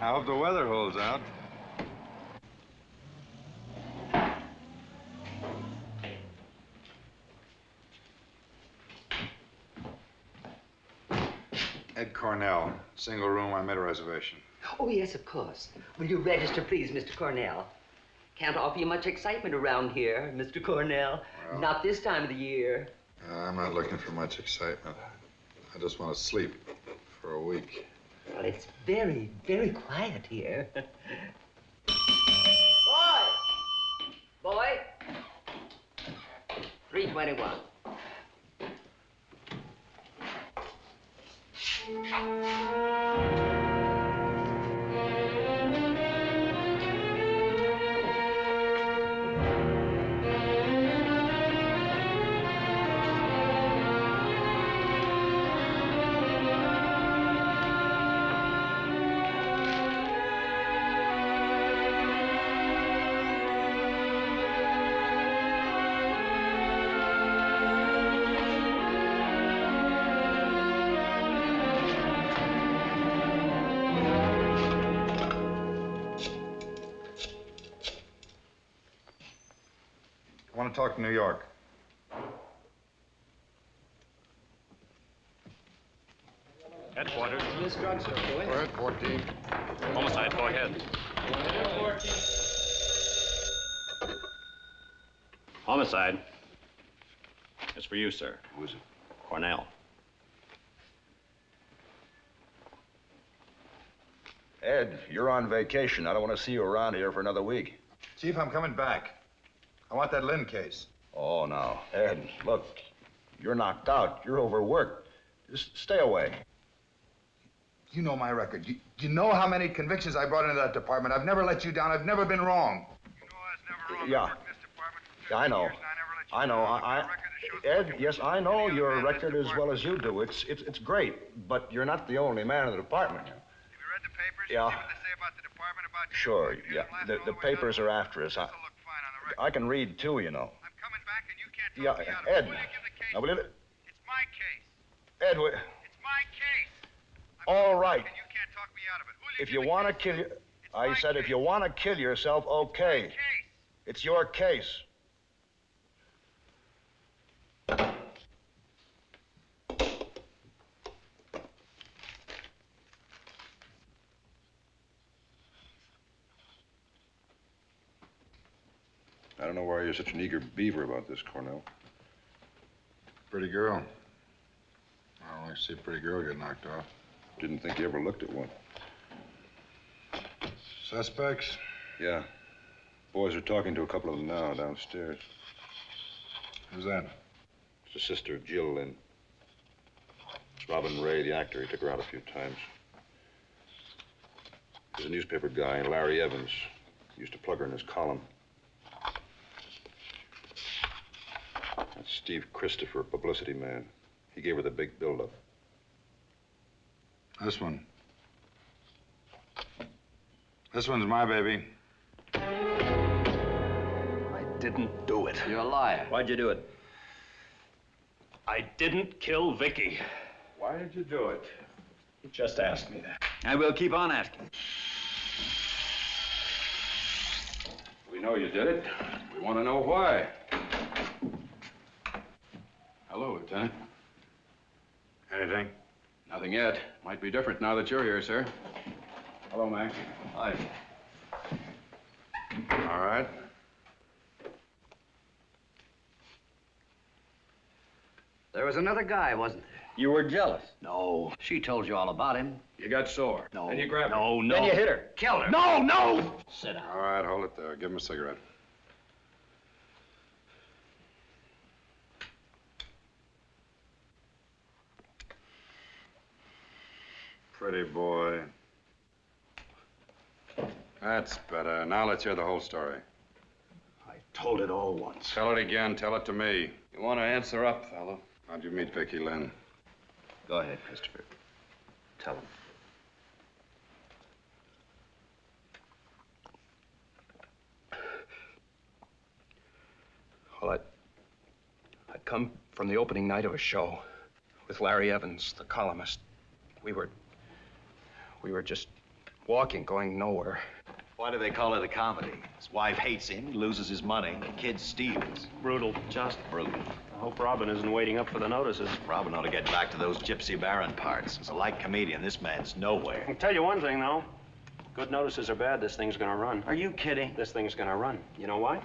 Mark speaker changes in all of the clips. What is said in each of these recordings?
Speaker 1: I
Speaker 2: hope the weather holds out. Ed Cornell, single room. I made a reservation.
Speaker 1: Oh, yes, of course. Will you register, please, Mr. Cornell? Can't offer you much excitement around here, Mr. Cornell.
Speaker 2: Well-
Speaker 1: Not this time of the year.
Speaker 2: I'm not looking for much excitement. I just want to sleep for a week.
Speaker 1: Well, it's very, very quiet here. Boy! Boy! 321.
Speaker 2: New York.
Speaker 3: Headquarters.
Speaker 4: Miss Drug, sir. Go
Speaker 2: Go ahead, 14.
Speaker 3: Homicide, go ahead. Homicide. It's for you, sir.
Speaker 5: Who is it?
Speaker 3: Cornell.
Speaker 5: Ed, you're on vacation. I don't want to see you around here for another week.
Speaker 2: Chief, I'm coming back. I want that Lynn case.
Speaker 5: Oh, now, Ed, look, you're knocked out. You're overworked. Just stay away.
Speaker 2: You know my record. You, you know how many convictions I brought into that department. I've never let you down. I've never been wrong. You know I was never wrong.
Speaker 5: Yeah. Yeah, I know. I know. I, I, Ed, yes, I know your record as well as you do. It's, it's, it's great, but you're not the only man in the department.
Speaker 6: Have you read the papers?
Speaker 5: Yeah.
Speaker 6: What they say about the department about you?
Speaker 5: Sure, yeah.
Speaker 6: don't
Speaker 5: The, the papers
Speaker 6: the
Speaker 5: are after us. I, I can read too, you know.
Speaker 6: I'm coming back and you can't
Speaker 5: Yeah,
Speaker 6: talk me out of it.
Speaker 5: Ed.
Speaker 6: Will you give the case?
Speaker 5: Now, will you,
Speaker 6: It's my case.
Speaker 5: Ed,
Speaker 6: It's my case. I'm
Speaker 5: all right.
Speaker 6: back And you can't talk me out of it. Will you
Speaker 5: If you want to kill you, I said if you want to kill yourself, okay.
Speaker 6: Case.
Speaker 5: It's your case.
Speaker 7: I don't know why you're such an eager beaver about this, Cornell.
Speaker 2: Pretty girl. I don't like to see a pretty girl get knocked off.
Speaker 7: Didn't think you ever looked at one.
Speaker 2: Suspects?
Speaker 7: Yeah. Boys are talking to a couple of them now downstairs.
Speaker 2: Who's that?
Speaker 7: It's the sister of Jill Lynn. It's Robin Ray, the actor. He took her out a few times. There's a newspaper guy, Larry Evans. He used to plug her in his column. That's Steve Christopher, publicity man. He gave her the big buildup.
Speaker 2: This one. This one's my baby.
Speaker 8: I didn't do it.
Speaker 3: You're a liar.
Speaker 8: Why'd you do it?
Speaker 3: I didn't kill Vicky.
Speaker 8: Why did you do it? Just ask me that.
Speaker 3: I will keep on asking.
Speaker 7: We know you did it. We want to know why. Hello, Lieutenant.
Speaker 2: Anything?
Speaker 7: Nothing yet. Might be different now that you're here, sir. Hello, Mac.
Speaker 8: Hi.
Speaker 2: All right.
Speaker 9: There was another guy, wasn't there?
Speaker 8: You were jealous.
Speaker 3: No. She told you all about him.
Speaker 7: You got sore.
Speaker 3: No.
Speaker 7: Then you grabbed her.
Speaker 3: No, no.
Speaker 8: Then you hit her.
Speaker 9: Killed her.
Speaker 3: No, no! Sit down.
Speaker 2: All right, hold it there. Give him a cigarette. Pretty boy. That's better. Now let's hear the whole story.
Speaker 8: I told it all once.
Speaker 2: Tell it again. Tell it to me.
Speaker 7: You want to answer up, fellow?
Speaker 2: How'd you meet Vicky Lynn?
Speaker 8: Go ahead, Christopher. Tell him. Well, I'd, I'd come from the opening night of a show with Larry Evans, the columnist. We were, we were just walking, going nowhere.
Speaker 5: Why do they call it a comedy? His wife hates him, he loses his money, the kid steals.
Speaker 3: Brutal. Just
Speaker 5: Brutal.
Speaker 3: I hope Robin isn't waiting up for the notices.
Speaker 5: Robin ought to get back to those Gypsy Baron parts. As a light comedian, this man's nowhere.
Speaker 3: I'll tell you one thing, though. Good notices are bad. This thing's gonna run.
Speaker 5: Are you kidding?
Speaker 3: This thing's gonna run. You know why?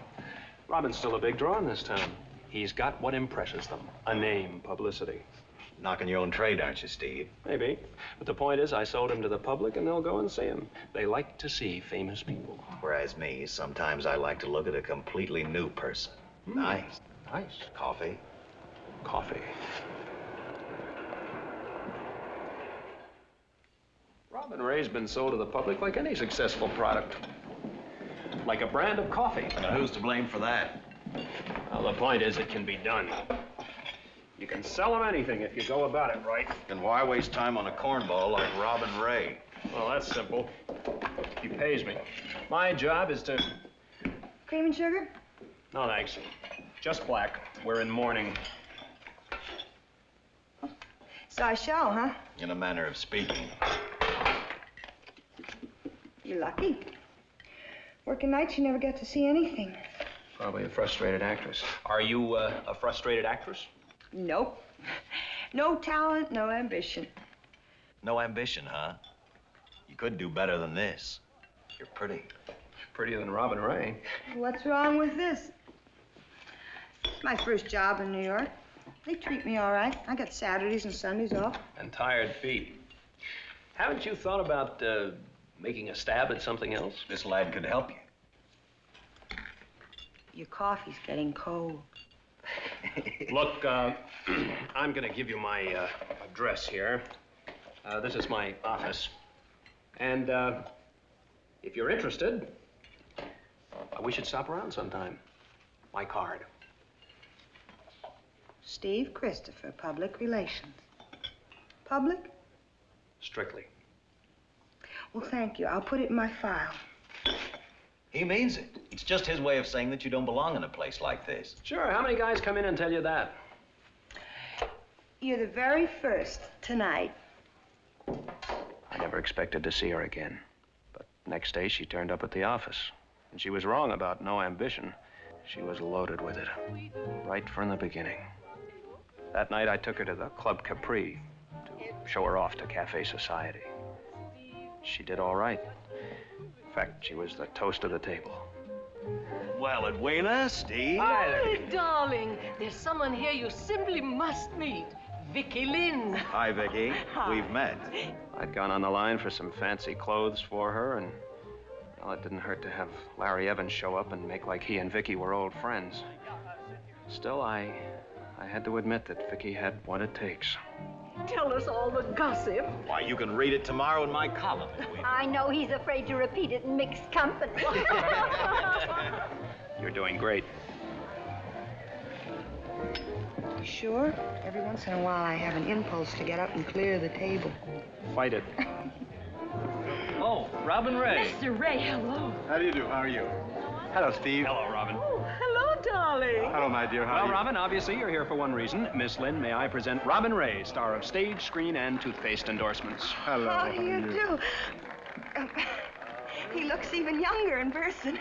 Speaker 3: Robin's still a big draw in this town. He's got what impresses them. A name, publicity.
Speaker 5: Knocking your own trade, aren't you, Steve?
Speaker 3: Maybe. But the point is, I sold him to the public, and they'll go and see him. They like to see famous people.
Speaker 5: Whereas me, sometimes I like to look at a completely new person. Hmm. Nice.
Speaker 3: Nice.
Speaker 5: Coffee.
Speaker 3: Coffee. Robin Ray's been sold to the public like any successful product. Like a brand of coffee.
Speaker 5: Now, who's to blame for that?
Speaker 3: Well, the point is, it can be done. You can sell them anything if you go about it right.
Speaker 5: Then why waste time on a cornball like Robin Ray?
Speaker 3: Well, that's simple. He pays me. My job is to...
Speaker 10: Cream and sugar?
Speaker 3: No, thanks. Just black. We're in mourning.
Speaker 10: So I shall, huh?
Speaker 5: In a manner of speaking.
Speaker 10: You're lucky. Working nights, you never get to see anything.
Speaker 8: Probably a frustrated actress. Are you uh, a frustrated actress?
Speaker 10: Nope. No talent, no ambition.
Speaker 5: No ambition, huh? You could do better than this. You're pretty.
Speaker 8: Prettier than Robin Ray.
Speaker 10: What's wrong with this? It's my first job in New York. They treat me all right. I got Saturdays and Sundays off.
Speaker 8: And tired feet. Haven't you thought about uh, making a stab at something else?
Speaker 5: This lad could help you.
Speaker 10: Your coffee's getting cold.
Speaker 3: Look, uh, I'm gonna give you my uh, address here. Uh, this is my office. And uh, if you're interested, uh, we should stop around sometime. My card.
Speaker 10: Steve Christopher, Public Relations. Public?
Speaker 3: Strictly.
Speaker 10: Well, thank you. I'll put it in my file.
Speaker 5: He means it. It's just his way of saying that you don't belong in a place like this.
Speaker 3: Sure, how many guys come in and tell you that?
Speaker 10: You're the very first tonight.
Speaker 3: I never expected to see her again. But next day, she turned up at the office. And she was wrong about no ambition. She was loaded with it. Right from the beginning. That night, I took her to the Club Capri to show her off to Cafe Society. She did all right. In fact, she was the toast of the table.
Speaker 5: Well, Edwina, Steve.
Speaker 11: Oh, darling, there's someone here you simply must meet. Vicky Lynn.
Speaker 5: Hi, Vicky. We've met.
Speaker 3: I'd gone on the line for some fancy clothes for her, and well, it didn't hurt to have Larry Evans show up and make like he and Vicky were old friends. Still, I, I had to admit that Vicky had what it takes.
Speaker 11: Tell us all the gossip.
Speaker 5: Why, you can read it tomorrow in my column,
Speaker 11: I know he's afraid to repeat it in mixed company.
Speaker 3: You're doing great.
Speaker 10: Sure? Every once in a while, I have an impulse to get up and clear the table.
Speaker 3: Fight it. oh, Robin Ray.
Speaker 11: Mr. Ray, hello.
Speaker 12: How do you do? How are you? Hello, Steve.
Speaker 3: Hello, Robin.
Speaker 11: Oh, hello, darling.
Speaker 12: Hello, my dear. How
Speaker 3: well,
Speaker 12: are you?
Speaker 3: Robin, obviously you're here for one reason. Miss Lynn, may I present Robin Ray, star of stage, screen, and toothpaste endorsements.
Speaker 12: Hello.
Speaker 10: How do you do? Um, he looks even younger in person.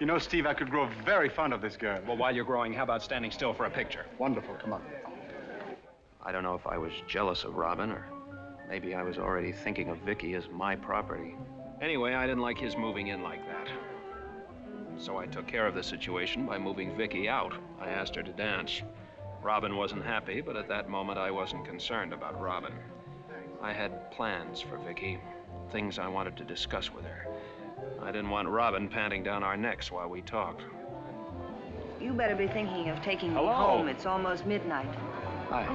Speaker 12: You know, Steve, I could grow very fond of this girl.
Speaker 3: Well, while you're growing, how about standing still for a picture?
Speaker 12: Wonderful. Come on.
Speaker 13: I don't know if I was jealous of Robin or maybe I was already thinking of Vicky as my property.
Speaker 3: Anyway, I didn't like his moving in like that. So I took care of the situation by moving Vicky out. I asked her to dance. Robin wasn't happy, but at that moment I wasn't concerned about Robin. I had plans for Vicky, things I wanted to discuss with her. I didn't want Robin panting down our necks while we talked.
Speaker 10: You better be thinking of taking me home. It's almost midnight.
Speaker 3: Hi.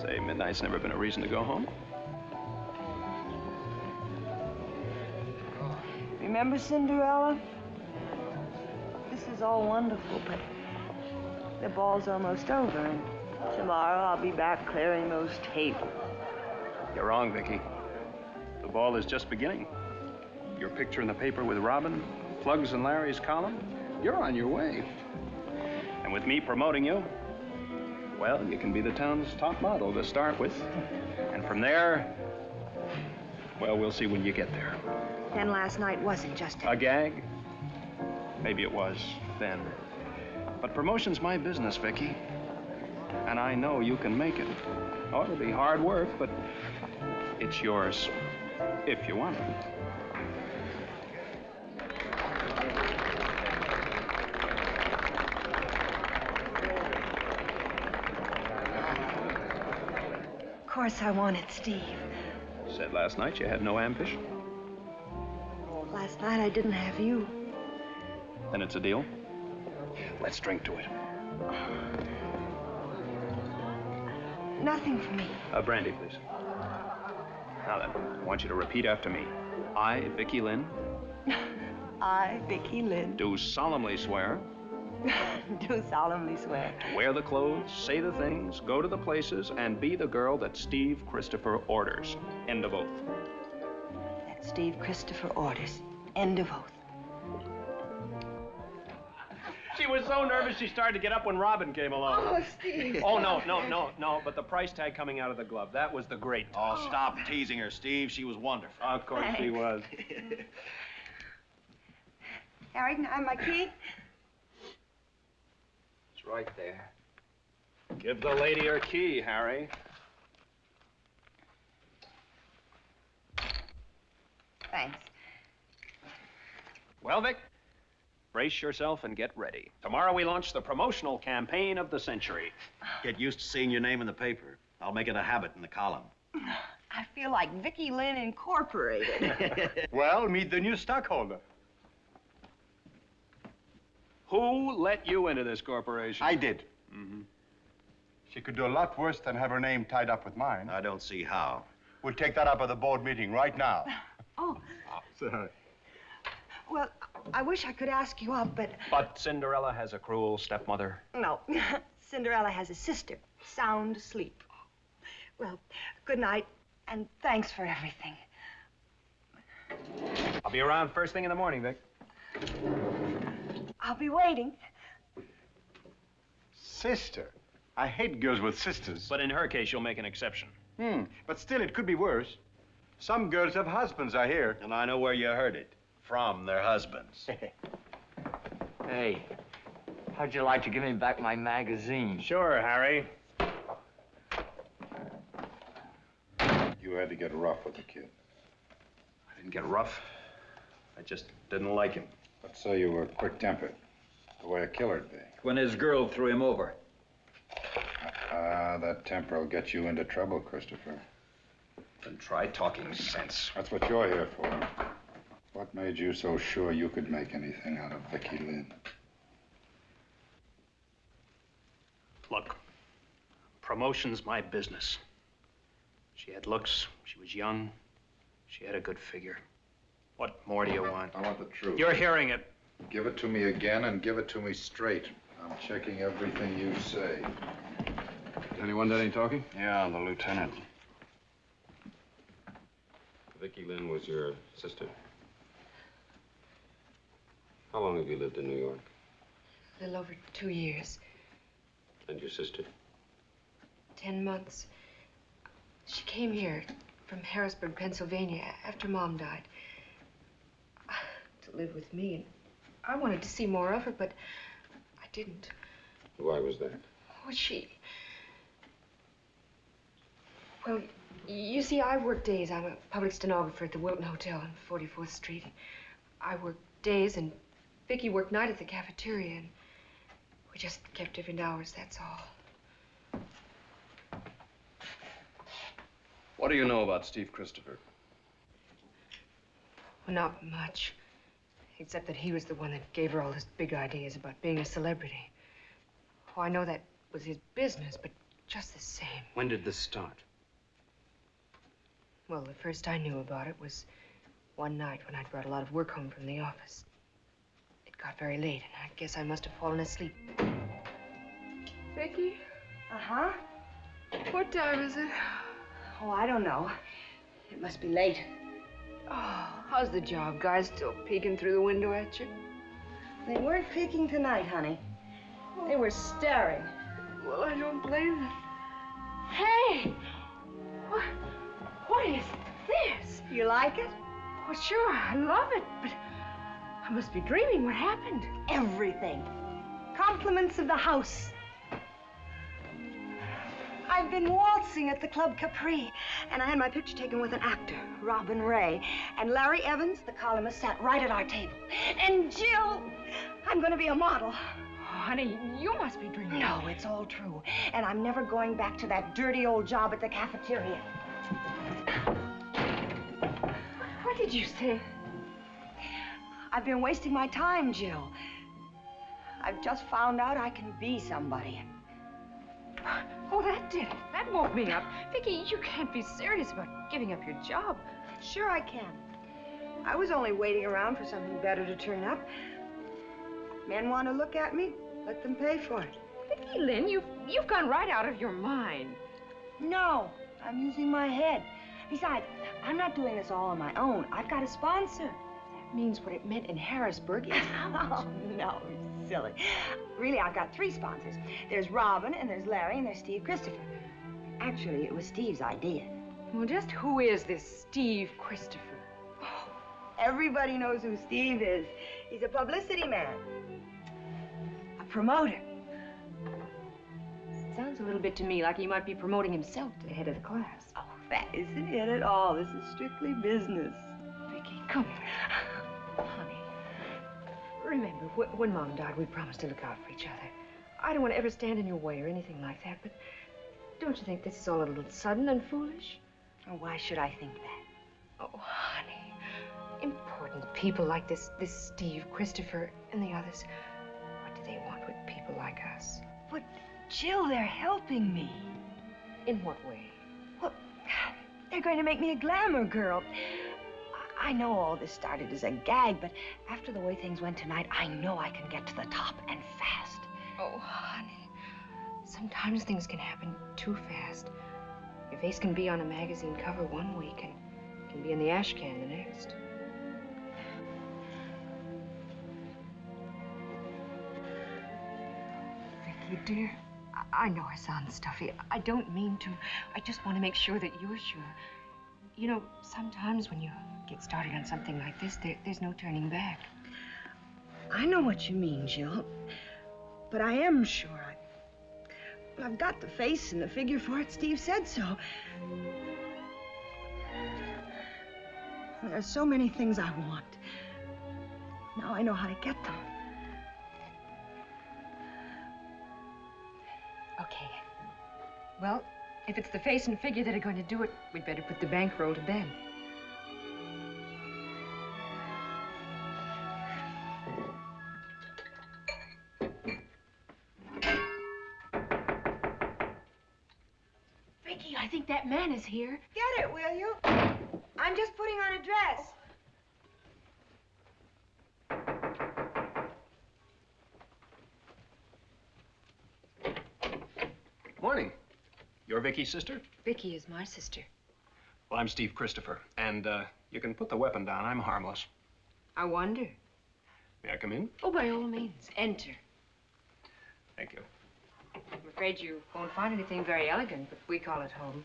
Speaker 3: Say, midnight's never been a reason to go home.
Speaker 10: Remember Cinderella? Is all wonderful, but the ball's almost over, and tomorrow I'll be back clearing those tables.
Speaker 3: You're wrong, Vicky. The ball is just beginning. Your picture in the paper with Robin, Plugs and Larry's column, you're on your way. And with me promoting you, well, you can be the town's top model to start with. And from there, well, we'll see when you get there.
Speaker 10: Then last night wasn't just
Speaker 3: A gag? Maybe it was then. But promotion's my business, Vicky. And I know you can make it. Oh, it'll be hard work, but it's yours if you want it.
Speaker 10: Of course I wanted Steve.
Speaker 3: Said last night you had no ambition.
Speaker 10: Last night I didn't have you.
Speaker 3: Then it's a deal. Let's drink to it.
Speaker 10: Nothing for me.
Speaker 3: Uh, brandy, please. Now then, I want you to repeat after me. I, Vicky Lynn,
Speaker 10: I, Vicky Lynn,
Speaker 3: do solemnly swear
Speaker 10: do solemnly swear
Speaker 3: to wear the clothes, say the things, go to the places, and be the girl that Steve Christopher orders. End of oath.
Speaker 10: that Steve Christopher orders. End of oath.
Speaker 3: She was so nervous she started to get up when Robin came along.
Speaker 10: Oh, Steve.
Speaker 3: Oh, no, no, no, no, but the price tag coming out of the glove, that was the great.
Speaker 14: Oh, stop teasing her, Steve. She was wonderful.
Speaker 3: Of course she was.
Speaker 10: Harry, can I have my key?
Speaker 3: It's right there. Give the lady her key, Harry.
Speaker 10: Thanks.
Speaker 3: Well, Vic, brace yourself and get ready. Tomorrow we launch the promotional campaign of the century.
Speaker 14: Get used to seeing your name in the paper. I'll make it a habit in the column.
Speaker 10: I feel like Vicky Lynn Incorporated.
Speaker 12: Well, meet the new stockholder.
Speaker 3: Who let you into this corporation?
Speaker 12: I did.
Speaker 3: Mm-hmm.
Speaker 12: She could do a lot worse than have her name tied up with mine.
Speaker 14: I don't see how.
Speaker 12: We'll take that up at the board meeting right now.
Speaker 10: oh,
Speaker 12: Sorry.
Speaker 10: well, I wish I could ask you up, but
Speaker 3: But Cinderella has a cruel stepmother.
Speaker 10: no. Cinderella has a sister, sound asleep. Well, good night, and thanks for everything.
Speaker 3: I'll be around first thing in the morning, Vic.
Speaker 10: I'll be waiting.
Speaker 12: Sister. I hate girls with sisters.
Speaker 3: But in her case, you'll make an exception.
Speaker 12: Hmm. But still, it could be worse. Some girls have husbands, I hear.
Speaker 14: And I know where you heard it. From their husbands.
Speaker 1: Hey, how'd you like to give me back my magazine?
Speaker 3: Sure, Harry.
Speaker 15: You had to get rough with the kid.
Speaker 3: I didn't get rough. I just didn't like him.
Speaker 15: Let's say you were quick-tempered, the way a killer'd be.
Speaker 1: When his girl threw him over.
Speaker 15: Ah, that temper will get you into trouble, Christopher.
Speaker 3: Then try talking sense.
Speaker 15: That's what you're here for. What made you so sure you could make anything out of Vicky Lynn?
Speaker 3: Look, promotion's my business. She had looks, she was young, she had a good figure. What more do you want?
Speaker 15: I want the truth.
Speaker 3: You're hearing it.
Speaker 15: Give it to me again and give it to me straight. I'm checking everything you say.
Speaker 7: Anyone done any talking?
Speaker 15: Yeah, the lieutenant.
Speaker 7: Vicky Lynn was your sister? How long have you lived in New York?
Speaker 16: A little over two years,
Speaker 7: And your sister?
Speaker 16: ten months. She came here from Harrisburg, Pennsylvania, after Mom died, to live with me. And I wanted to see more of her, but I didn't.
Speaker 7: Why was that?
Speaker 16: Oh, she. Well, you see, I work days. I'm a public stenographer at the Wilton Hotel on 44th Street. I work days, and Vicky worked night at the cafeteria, and we just kept different hours, that's all.
Speaker 3: What do you know about Steve Christopher?
Speaker 16: Well, not much. Except that he was the one that gave her all his big ideas about being a celebrity. Oh, I know that was his business, but just the same.
Speaker 7: When did this start?
Speaker 16: Well, the first I knew about it was one night when I'd brought a lot of work home from the office. Got very late, and I guess I must have fallen asleep. Vicky?
Speaker 10: Uh-huh.
Speaker 16: What time is it?
Speaker 10: Oh, I don't know. It must be late.
Speaker 16: Oh, how's the job? Guys still peeking through the window at you?
Speaker 10: They weren't peeking tonight, honey. They were staring.
Speaker 16: Well, I don't blame them. Hey! What, what is this?
Speaker 10: You like it?
Speaker 16: Well, sure, I love it, but I must be dreaming. What happened?
Speaker 10: Everything. Compliments of the house. I've been waltzing at the Club Capri, and I had my picture taken with an actor, Robin Ray. And Larry Evans, the columnist, sat right at our table. And Jill, I'm going to be a model.
Speaker 16: Oh, honey, you must be dreaming.
Speaker 10: No, it's all true. And I'm never going back to that dirty old job at the cafeteria.
Speaker 16: What did you say?
Speaker 10: I've been wasting my time, Jill. I've just found out I can be somebody.
Speaker 16: Oh, that did it. That woke me up. Vicky, you can't be serious about giving up your job.
Speaker 10: Sure I can. I was only waiting around for something better to turn up. Men want to look at me, let them pay for it.
Speaker 16: Vicky Lynn, you've, you've gone right out of your mind.
Speaker 10: No, I'm using my head. Besides, I'm not doing this all on my own. I've got a sponsor.
Speaker 16: Means what it meant in Harrisburg is?
Speaker 10: Oh, no, silly. Really, I've got three sponsors. There's Robin, and there's Larry, and there's Steve Christopher. Actually, it was Steve's idea.
Speaker 16: Well, just who is this Steve Christopher?
Speaker 10: Oh, everybody knows who Steve is. He's a publicity man. A promoter.
Speaker 16: Sounds a little bit to me like he might be promoting himself to the head of the class.
Speaker 10: Oh, that isn't it at all. This is strictly business.
Speaker 16: Vicky, come here. Remember, wh when Mom died, we promised to look out for each other. I don't want to ever stand in your way or anything like that, but don't you think this is all a little sudden and foolish?
Speaker 10: Oh, why should I think that?
Speaker 16: Oh, honey. Important people like this, this Steve Christopher and the others. What do they want with people like us?
Speaker 10: But, Jill, they're helping me.
Speaker 16: In what way?
Speaker 10: Well, they're going to make me a glamour girl. I know all this started as a gag, but after the way things went tonight, I know I can get to the top and fast.
Speaker 16: Oh, honey. Sometimes things can happen too fast. Your face can be on a magazine cover one week and can be in the ash can the next. Vicky, dear, I, I know I sound stuffy. I don't mean to. I just want to make sure that you're sure. You know, sometimes when you get started on something like this, there, there's no turning back.
Speaker 10: I know what you mean, Jill. But I am sure. I, I've got the face and the figure for it. Steve said so. There's so many things I want. Now I know how to get them.
Speaker 16: Okay. Well, if it's the face and figure that are going to do it, we'd better put the bankroll to bed. Vicky, I think that man is here.
Speaker 10: Get it, will you? I'm just putting on a dress.
Speaker 3: Morning. You're Vicky's sister?
Speaker 16: Vicky is my sister.
Speaker 3: Well, I'm Steve Christopher, and uh, you can put the weapon down. I'm harmless.
Speaker 16: I wonder.
Speaker 3: May I come in?
Speaker 16: Oh, by all means, enter.
Speaker 3: Thank you.
Speaker 16: I'm afraid you won't find anything very elegant, but we call it home.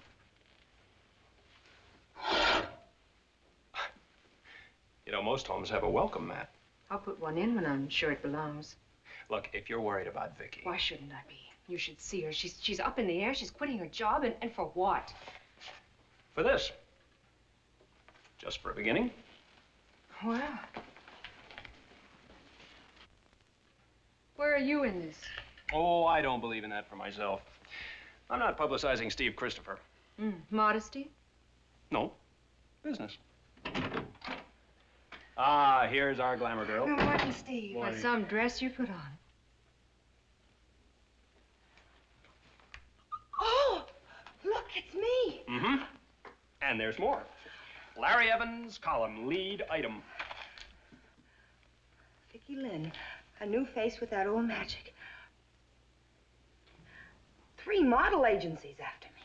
Speaker 3: You know, most homes have a welcome mat.
Speaker 16: I'll put one in when I'm sure it belongs.
Speaker 3: Look, if you're worried about Vicky.
Speaker 16: Why shouldn't I be? You should see her. She's she's up in the air. She's quitting her job, and, and for what?
Speaker 3: For this. Just for a beginning.
Speaker 16: Well. Where are you in this?
Speaker 3: Oh, I don't believe in that for myself. I'm not publicizing Steve Christopher.
Speaker 16: Mm, modesty?
Speaker 3: No. Business. Ah, here's our glamour girl.
Speaker 16: Good morning, Steve.
Speaker 3: Morning.
Speaker 16: some dress you put on.
Speaker 10: Oh, look, it's me.
Speaker 3: Mm-hmm. And there's more. Larry Evans, column lead item.
Speaker 10: Vicky Lynn, a new face with that old magic. Three model agencies after me.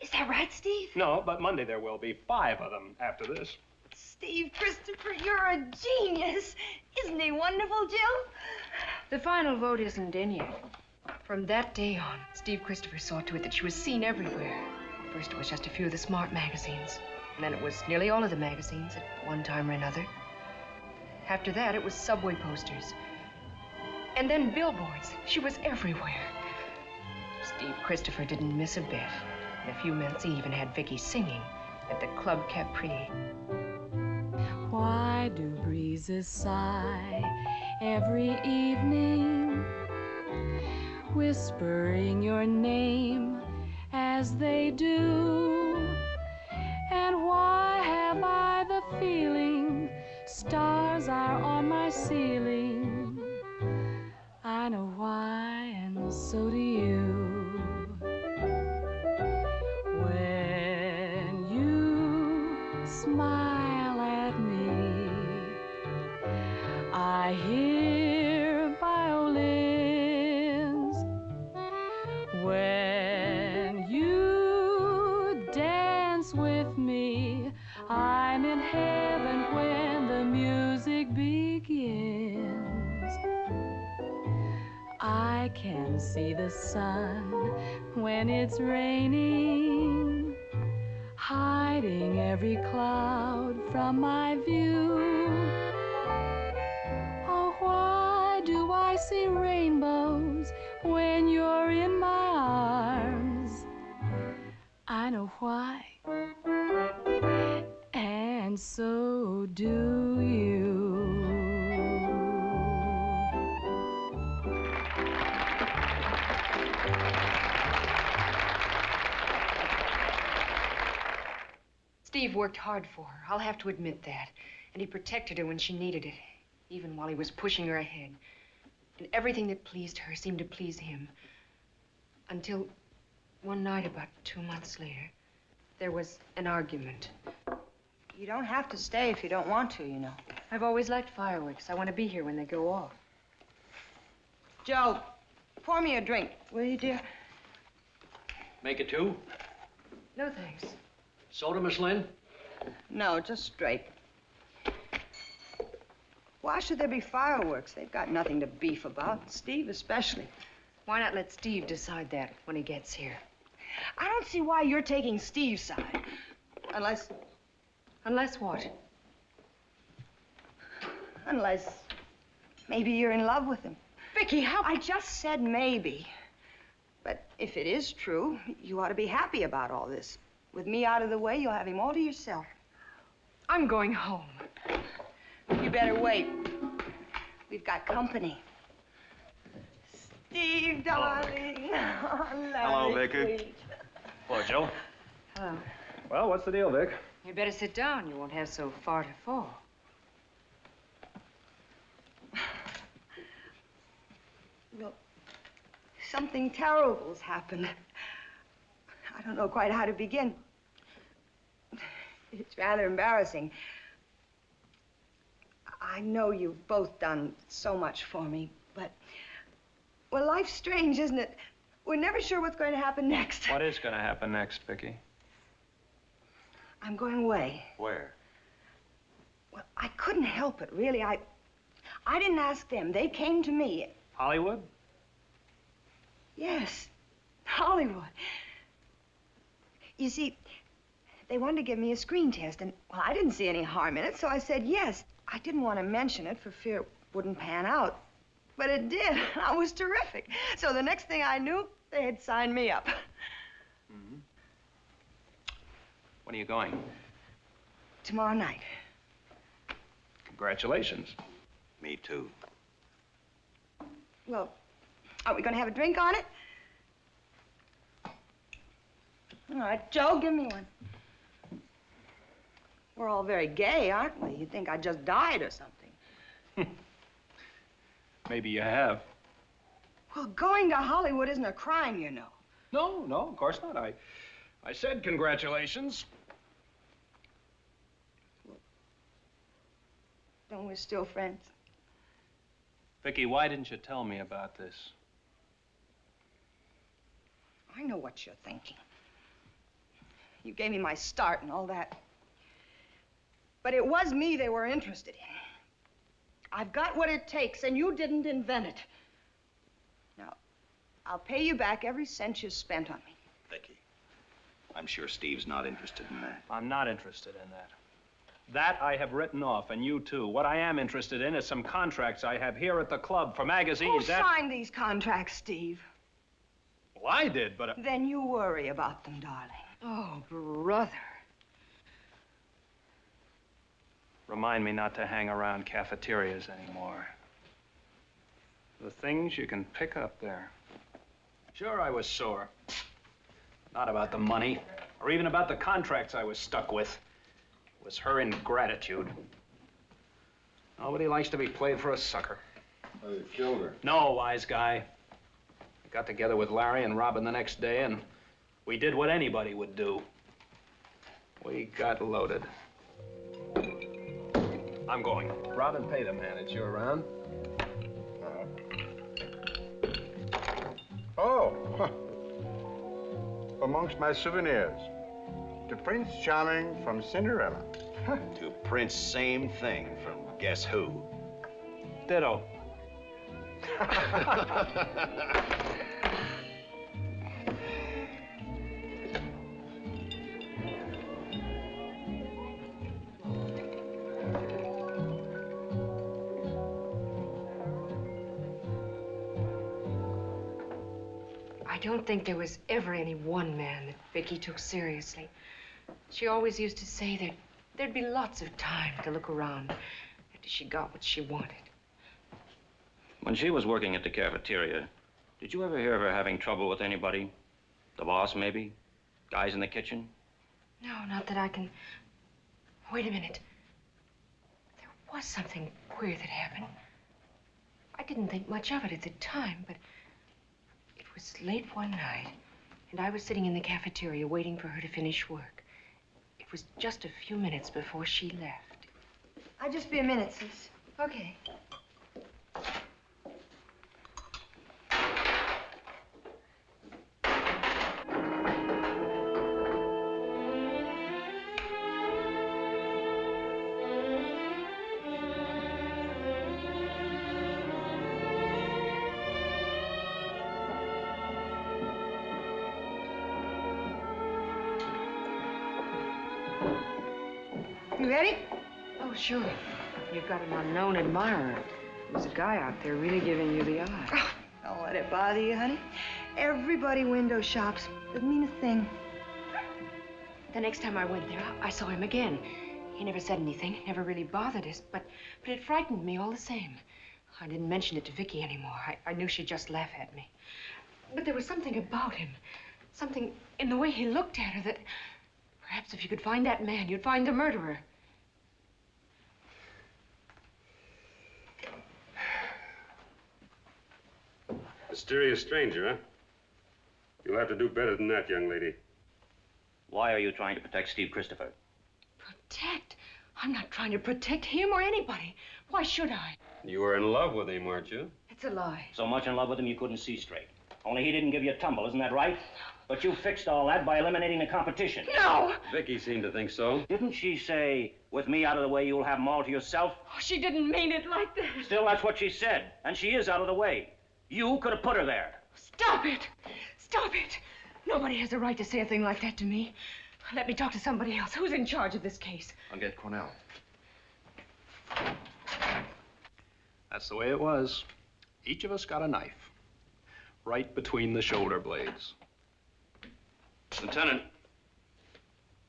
Speaker 10: Is that right, Steve?
Speaker 3: No, but Monday there will be five of them after this.
Speaker 10: Steve Christopher, you're a genius. Isn't he wonderful, Jill?
Speaker 16: The final vote isn't in yet. From that day on, Steve Christopher saw to it that she was seen everywhere. First, it was just a few of the smart magazines. And then it was nearly all of the magazines at one time or another. After that, it was subway posters. And then billboards. She was everywhere. Steve Christopher didn't miss a bit. In a few minutes, he even had Vicky singing at the Club Capri.
Speaker 17: Why do breezes sigh every evening, whispering your name as they do? And why have I the feeling stars are on my ceiling? I know why, and so do you. I can see the sun when it's raining, hiding every cloud from my view. Oh, why do I see rainbows when you're in my arms? I know why, and so do you.
Speaker 16: Steve worked hard for her. I'll have to admit that. And he protected her when she needed it, even while he was pushing her ahead. And everything that pleased her seemed to please him. Until one night, about two months later, there was an argument.
Speaker 10: You don't have to stay if you don't want to, you know.
Speaker 16: I've always liked fireworks. I want to be here when they go off.
Speaker 10: Joe, pour me a drink, will you, dear?
Speaker 18: Make it two.
Speaker 16: No, thanks.
Speaker 18: Soda, Miss Lynn?
Speaker 10: No, just straight. Why should there be fireworks? They've got nothing to beef about, Steve especially.
Speaker 16: Why not let Steve decide that when he gets here?
Speaker 10: I don't see why you're taking Steve's side. Unless.
Speaker 16: Unless what?
Speaker 10: Unless. Maybe you're in love with him.
Speaker 16: Vicky, how.
Speaker 10: I just said maybe. But if it is true, you ought to be happy about all this. With me out of the way, you'll have him all to yourself.
Speaker 16: I'm going home.
Speaker 10: You better wait. We've got company. Steve, darling. Oh,
Speaker 3: Hello,
Speaker 10: Larry,
Speaker 3: Vicky. Hello, Joe.
Speaker 16: Hello.
Speaker 3: Well, what's the deal, Vic?
Speaker 16: You better sit down. You won't have so far to fall.
Speaker 10: Well, something terrible's happened. I don't know quite how to begin. It's rather embarrassing. I know you've both done so much for me, but, well, life's strange, isn't it? We're never sure what's going to happen next.
Speaker 3: What is going to happen next, Vicky?
Speaker 10: I'm going away.
Speaker 14: Where?
Speaker 10: Well, I couldn't help it, really. I, I didn't ask them. They came to me.
Speaker 3: Hollywood?
Speaker 10: Yes, Hollywood. You see, they wanted to give me a screen test, and well, I didn't see any harm in it, so I said yes. I didn't want to mention it for fear it wouldn't pan out, but it did. I was terrific. So the next thing I knew, they had signed me up.
Speaker 3: Mm-hmm. When are you going?
Speaker 10: Tomorrow night.
Speaker 3: Congratulations.
Speaker 14: Me too.
Speaker 10: Well, are we going to have a drink on it? All right, Joe, give me one. We're all very gay, aren't we? You'd think I just died or something.
Speaker 3: Maybe you have.
Speaker 10: Well, going to Hollywood isn't a crime, you know.
Speaker 3: No, no, of course not. I, I said congratulations.
Speaker 10: Then we're still friends.
Speaker 3: Vicky, why didn't you tell me about this?
Speaker 10: I know what you're thinking. You gave me my start and all that. But it was me they were interested in. I've got what it takes, and you didn't invent it. Now, I'll pay you back every cent you spent on me.
Speaker 14: Vicky, I'm sure Steve's not interested in that.
Speaker 3: I'm not interested in that. That I have written off, and you too. What I am interested in is some contracts I have here at the club for
Speaker 10: Who
Speaker 3: magazines. that...
Speaker 10: signed these contracts, Steve?
Speaker 3: Well, I did, but... uh,
Speaker 10: Then you worry about them, darling.
Speaker 11: Oh, brother.
Speaker 3: Remind me not to hang around cafeterias anymore. The things you can pick up there. Sure, I was sore. Not about the money, or even about the contracts I was stuck with. It was her ingratitude. Nobody likes to be played for a sucker.
Speaker 7: Oh, you killed her.
Speaker 3: No, wise guy. I got together with Larry and Robin the next day, and we did what anybody would do. We got loaded. I'm going. Robin, pay the man. It's you around?
Speaker 12: Oh, huh. amongst my souvenirs. To Prince Charming from Cinderella.
Speaker 14: to Prince, same thing from Guess Who.
Speaker 3: Ditto.
Speaker 16: don't think there was ever any one man that Vicky took seriously. She always used to say that there'd be lots of time to look around after she got what she wanted.
Speaker 13: When she was working at the cafeteria, did you ever hear of her having trouble with anybody? The boss, maybe? Guys in the kitchen?
Speaker 16: No, not that I can. Wait a minute. There was something queer that happened. I didn't think much of it at the time, but was late one night, and I was sitting in the cafeteria waiting for her to finish work. It was just a few minutes before she left.
Speaker 10: I'll just be a minute, sis.
Speaker 16: Okay.
Speaker 10: You ready?
Speaker 16: Oh, sure. You've got an unknown admirer. There's a guy out there really giving you the eye.
Speaker 10: Oh, don't let it bother you, honey. Everybody window shops. Doesn't mean a thing.
Speaker 16: The next time I went there, I saw him again. He never said anything, never really bothered us, but, but it frightened me all the same. I didn't mention it to Vicky anymore. I, I knew she'd just laugh at me. But there was something about him, something in the way he looked at her that perhaps if you could find that man, you'd find the murderer.
Speaker 19: Mysterious stranger, huh? You'll have to do better than that, young lady.
Speaker 13: Why are you trying to protect Steve Christopher?
Speaker 16: Protect? I'm not trying to protect him or anybody. Why should I?
Speaker 19: You were in love with him, weren't you?
Speaker 16: It's a lie.
Speaker 13: So much in love with him you couldn't see straight. Only he didn't give you a tumble, isn't that right?
Speaker 8: But you fixed all that by eliminating the competition.
Speaker 10: No!
Speaker 19: Vicky seemed to think so.
Speaker 8: Didn't she say, with me out of the way, you'll have them all to yourself?
Speaker 10: Oh, she didn't mean it like that.
Speaker 8: Still, that's what she said. And she is out of the way. You could have put her there.
Speaker 16: Stop it! Stop it! Nobody has a right to say a thing like that to me. Let me talk to somebody else. Who's in charge of this case?
Speaker 3: I'll get Cornell. That's the way it was. Each of us got a knife. Right between the shoulder blades. Lieutenant,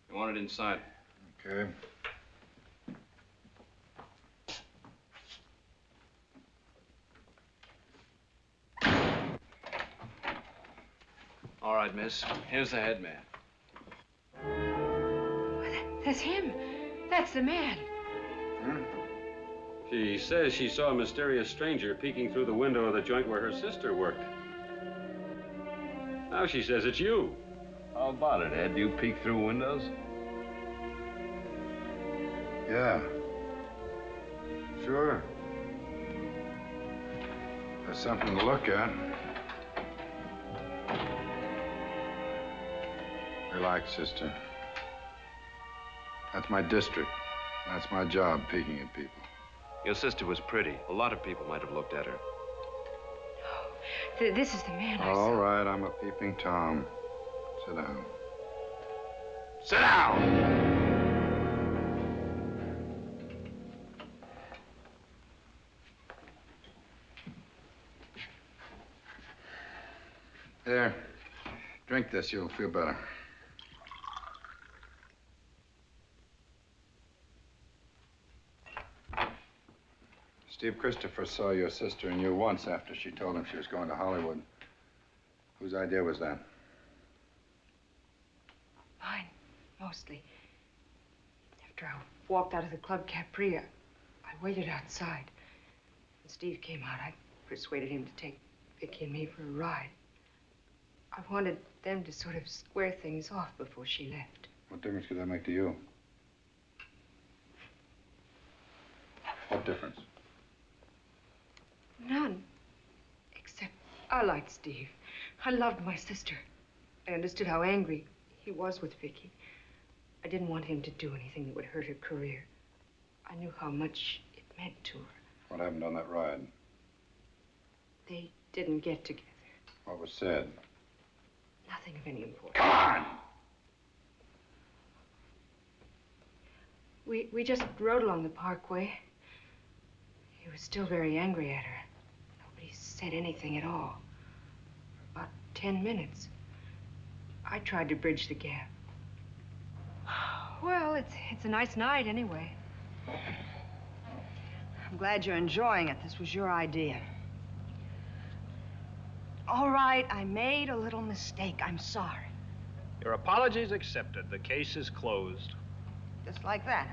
Speaker 3: you want it inside.
Speaker 2: Okay.
Speaker 3: All right, miss. Here's the head man.
Speaker 16: That's him. That's the man. Hmm?
Speaker 19: She says she saw a mysterious stranger peeking through the window of the joint where her sister worked. Now she says it's you.
Speaker 3: How about it, Ed? Do you peek through windows?
Speaker 2: Yeah. Sure. There's something to look at. Relax, sister. That's my district. That's my job, peeking at people.
Speaker 13: Your sister was pretty. A lot of people might have looked at her.
Speaker 16: Th- this is the man I
Speaker 2: All right, I'm a peeping Tom. Sit down.
Speaker 13: Sit down!
Speaker 2: There. Drink this, you'll feel better. Steve Christopher saw your sister and you once after she told him she was going to Hollywood. Whose idea was that?
Speaker 16: Mine, mostly. After I walked out of the Club Capri, I, I waited outside. When Steve came out, I persuaded him to take Vicky and me for a ride. I wanted them to sort of square things off before she left.
Speaker 2: What difference could that make to you? What difference?
Speaker 16: None. Except I liked Steve. I loved my sister. I understood how angry he was with Vicky. I didn't want him to do anything that would hurt her career. I knew how much it meant to her.
Speaker 2: What happened on that ride?
Speaker 16: They didn't get together.
Speaker 2: What was said?
Speaker 16: Nothing of any importance.
Speaker 2: Come on!
Speaker 16: We, we just rode along the parkway. He was still very angry at her. Said anything at all. For about ten minutes. I tried to bridge the gap. Well, it's, it's a nice night anyway.
Speaker 10: I'm glad you're enjoying it. This was your idea. All right, I made a little mistake. I'm sorry.
Speaker 3: Your apologies accepted. The case is closed.
Speaker 10: Just like that.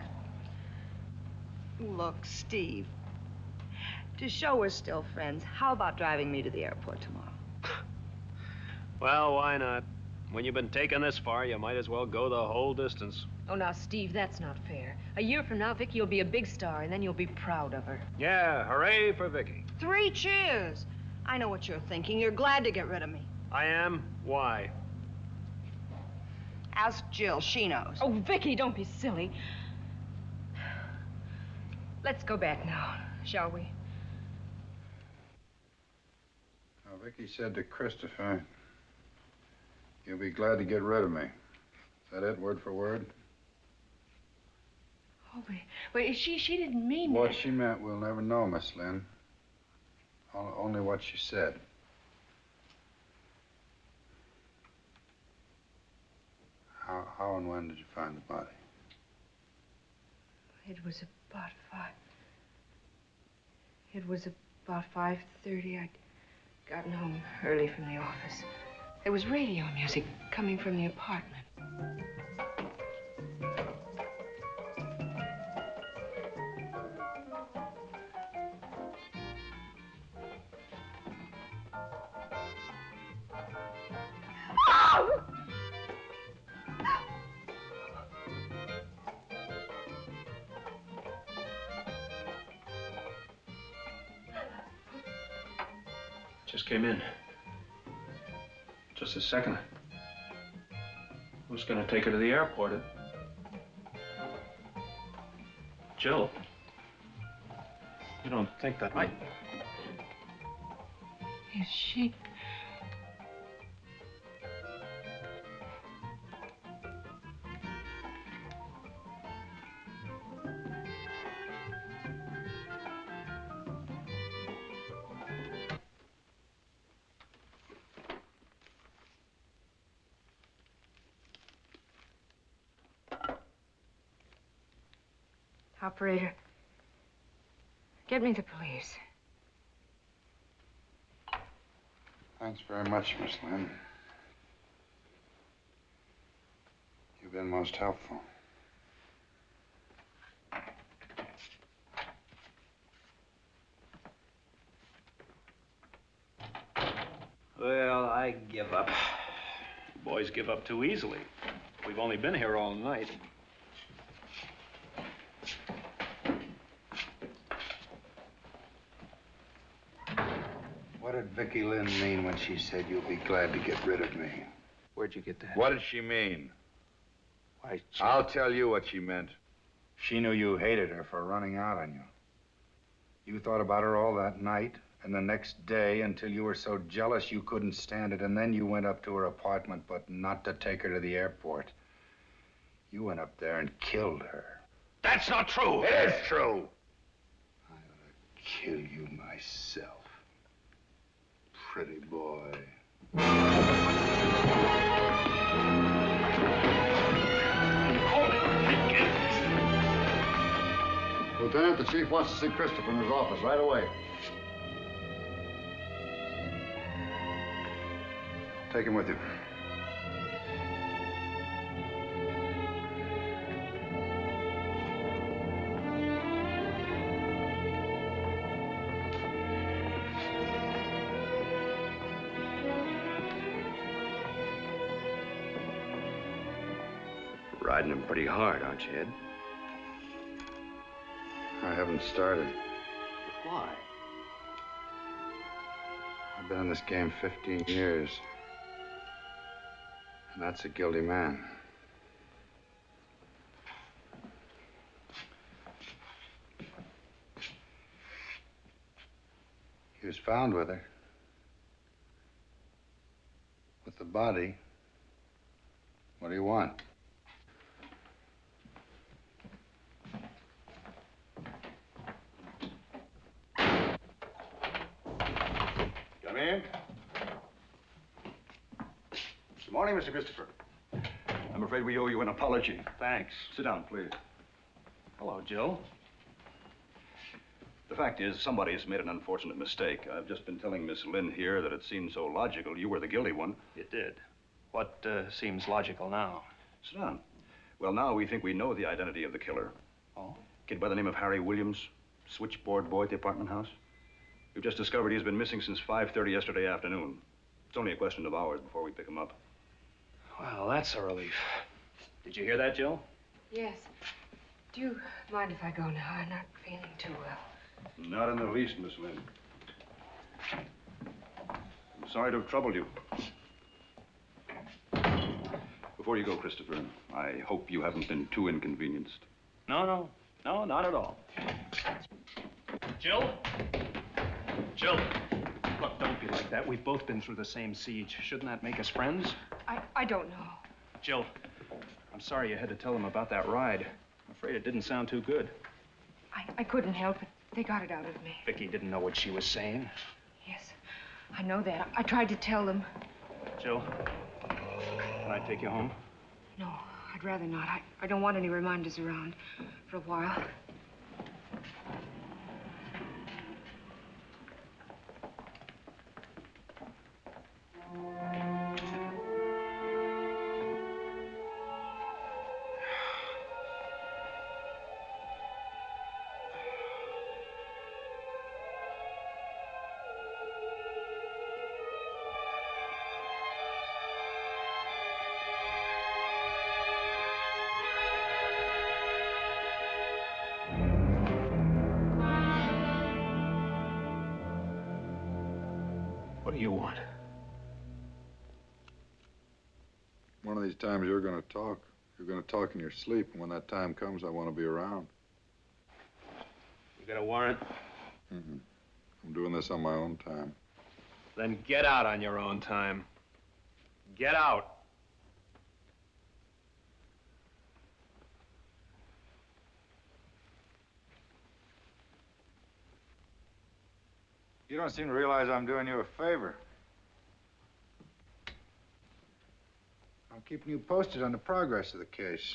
Speaker 10: Look, Steve. To show we're still friends, how about driving me to the airport tomorrow?
Speaker 3: Well, why not? When you've been taken this far, you might as well go the whole distance.
Speaker 16: Oh, now, Steve, that's not fair. A year from now, Vicky will be a big star, and then you'll be proud of her.
Speaker 3: Yeah, hooray for Vicky.
Speaker 10: Three cheers. I know what you're thinking. You're glad to get rid of me.
Speaker 3: I am? Why?
Speaker 10: Ask Jill. She knows.
Speaker 16: Oh, Vicky, don't be silly. Let's go back now, shall we?
Speaker 2: Now, Vicky said to Christopher, you'll be glad to get rid of me. Is that it, word for word?
Speaker 16: Oh, but, but she, she didn't mean
Speaker 2: What
Speaker 16: that.
Speaker 2: she meant, we'll never know, Miss Lynn. Only what she said. How, how and when did you find the body?
Speaker 16: It was about five. It was about five thirty. Gotten home early from the office. There was radio music coming from the apartment.
Speaker 3: Just came in. Just a second. was going to take her to the airport. Jill. You don't think that I...
Speaker 11: Is she?
Speaker 16: Operator, get me the police.
Speaker 2: Thanks very much, Miss Lynn. You've been most helpful.
Speaker 3: Well, I give up. Boys give up too easily. We've only been here all night.
Speaker 2: Did Vicky Lynn mean when she said you'll be glad to get rid of me?
Speaker 3: Where'd you get that?
Speaker 2: What did she mean?
Speaker 3: Why, she...
Speaker 2: I'll tell you what she meant. She knew you hated her for running out on you. You thought about her all that night and the next day until you were so jealous you couldn't stand it, and then you went up to her apartment, but not to take her to the airport. You went up there and killed her.
Speaker 3: That's not true.
Speaker 2: It is true. I ought to kill you myself. Pretty boy.
Speaker 20: Lieutenant, the chief wants to see Christopher in his office right away.
Speaker 2: Take him with you.
Speaker 13: Hard, aren't you, Ed?
Speaker 2: I haven't started.
Speaker 13: Why?
Speaker 2: I've been in this game 15 years. And that's a guilty man. He was found with her. With the body. What do you want?
Speaker 12: Come in. Good morning, Mr. Christopher. I'm afraid we owe you an apology.
Speaker 3: Thanks.
Speaker 12: Sit down, please.
Speaker 3: Hello, Jill.
Speaker 12: The fact is, somebody has made an unfortunate mistake. I've just been telling Miss Lynn here that it seemed so logical you were the guilty one.
Speaker 3: It did. What uh, seems logical now?
Speaker 12: Sit down. Well, now we think we know the identity of the killer.
Speaker 3: Oh?
Speaker 12: Kid by the name of Harry Williams, switchboard boy at the apartment house. We've just discovered he's been missing since 5.30 yesterday afternoon. It's only a question of hours before we pick him up.
Speaker 3: Well, that's a relief. Did you hear that, Jill?
Speaker 16: Yes. Do you mind if I go now? I'm not feeling too well.
Speaker 12: Not in the least, Miss Lynn. I'm sorry to have troubled you. Before you go, Christopher, I hope you haven't been too inconvenienced.
Speaker 3: No, no. No, not at all. Jill? Jill. Look, don't be like that. We've both been through the same siege. Shouldn't that make us friends?
Speaker 16: I, I don't know.
Speaker 3: Jill, I'm sorry you had to tell them about that ride. I'm afraid it didn't sound too good.
Speaker 16: I, I couldn't help it. They got it out of me.
Speaker 3: Vicky didn't know what she was saying.
Speaker 16: Yes, I know that. I tried to tell them.
Speaker 3: Jill, can I take you home?
Speaker 16: No, I'd rather not. I, I don't want any reminders around for a while.
Speaker 3: Do you want?
Speaker 2: One of these times you're gonna talk. You're gonna talk in your sleep, and when that time comes, I want to be around.
Speaker 3: You got a warrant?
Speaker 2: Mm-mm. I'm doing this on my own time.
Speaker 3: Then get out on your own time. Get out.
Speaker 2: Don't seem to realize I'm doing you a favor. I'm keeping you posted on the progress of the case.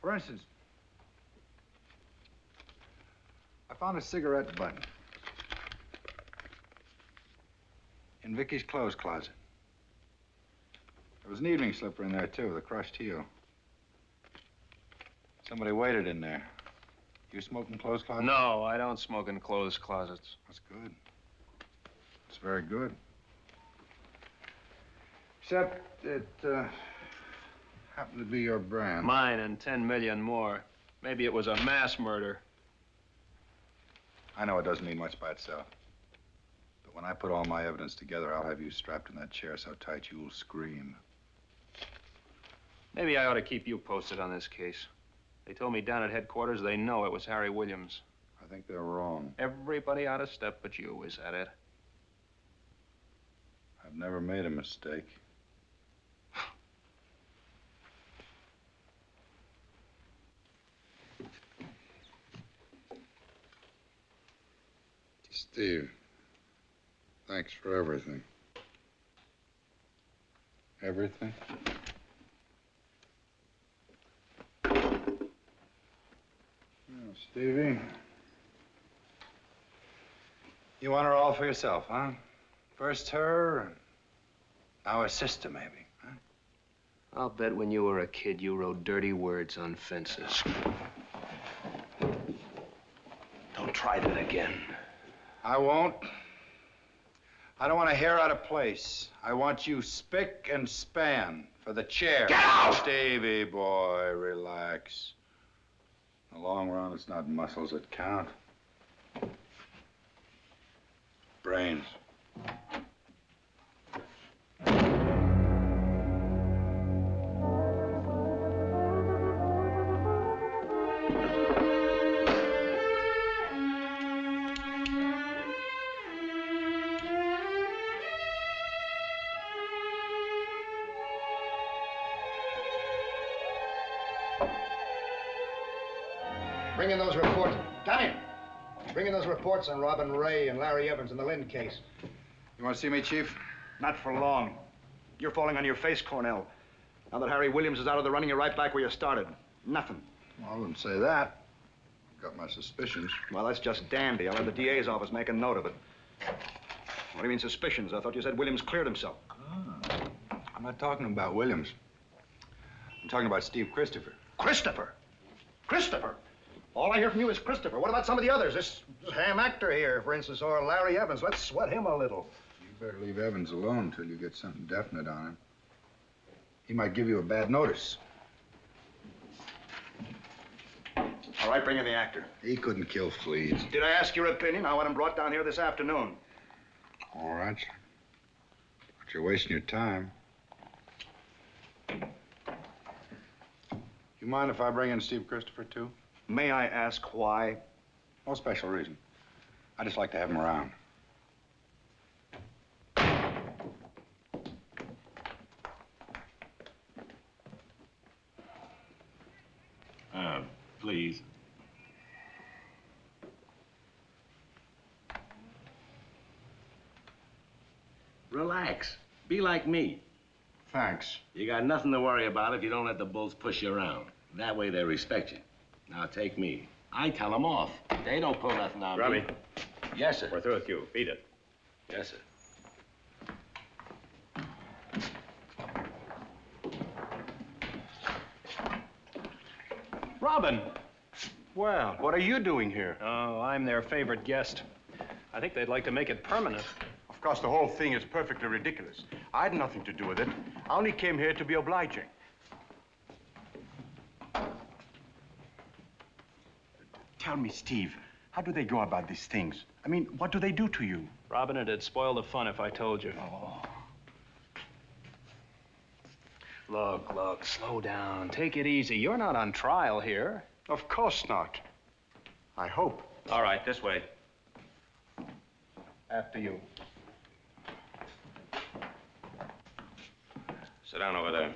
Speaker 2: For instance, I found a cigarette button in Vicky's clothes closet. There was an evening slipper in there, too, with a crushed heel. Somebody waited in there. You smoke in clothes closets?
Speaker 3: No, I don't smoke in clothes closets.
Speaker 2: That's good. It's very good. Except it uh, happened to be your brand.
Speaker 3: Mine and 10 million more. Maybe it was a mass murder.
Speaker 2: I know it doesn't mean much by itself. But when I put all my evidence together, I'll have you strapped in that chair so tight you'll scream.
Speaker 3: Maybe I ought to keep you posted on this case. They told me down at headquarters they know it was Harry Williams.
Speaker 2: I think they're wrong.
Speaker 3: Everybody out of step but you, is that it?
Speaker 2: I've never made a mistake. Steve, thanks for everything. Everything? Stevie. You want her all for yourself, huh? First her, and now her sister, maybe. Huh?
Speaker 3: I'll bet when you were a kid you wrote dirty words on fences. Don't try that again.
Speaker 2: I won't. I don't want a hair out of place. I want you spick and span for the chair.
Speaker 3: Get out!
Speaker 2: Stevie boy, relax. In the long run, it's not muscles that count. Brains.
Speaker 12: Reports on Robin Ray and Larry Evans in the Lynn case.
Speaker 2: You want to see me, Chief?
Speaker 12: Not for long. You're falling on your face, Cornell. Now that Harry Williams is out of the running, you're right back where you started. Nothing.
Speaker 2: Well, I wouldn't say that. Got my suspicions.
Speaker 12: Well, that's just dandy. I'll have the DA's office make a note of it. What do you mean suspicions? I thought you said Williams cleared himself.
Speaker 2: Ah, I'm not talking about Williams. I'm talking about Steve Christopher.
Speaker 12: Christopher? Christopher? All I hear from you is Christopher. What about some of the others? This, this ham actor here, for instance, or Larry Evans. Let's sweat him a little.
Speaker 2: You better leave Evans alone until you get something definite on him. He might give you a bad notice.
Speaker 12: All right, bring in the actor.
Speaker 2: He couldn't kill fleas.
Speaker 12: Did I ask your opinion? I want him brought down here this afternoon.
Speaker 2: All right. But you're wasting your time. You mind if I bring in Steve Christopher, too?
Speaker 12: May I ask why?
Speaker 2: No special reason. I just like to have him around.
Speaker 5: Uh, please. Relax. Be like me.
Speaker 2: Thanks.
Speaker 5: You got nothing to worry about if you don't let the bulls push you around. That way they respect you. Now take me. I tell them off. They don't pull nothing on
Speaker 21: Robbie.
Speaker 5: me. Yes, sir.
Speaker 21: We're through with you. Beat it.
Speaker 5: Yes, sir.
Speaker 3: Robin!
Speaker 21: Well, what are you doing here?
Speaker 3: Oh, I'm their favorite guest. I think they'd like to make it permanent.
Speaker 22: Of course, the whole thing is perfectly ridiculous. I had nothing to do with it. I only came here to be obliging. Tell me, Steve,
Speaker 12: How do they go about these things? I mean, what do they do to you?
Speaker 3: Robin, it'd spoil the fun if I told you. Oh. Look, look, slow down. Take it easy. You're not on trial here.
Speaker 12: Of course not. I hope.
Speaker 8: All right, this way.
Speaker 12: After you.
Speaker 8: Sit down over there.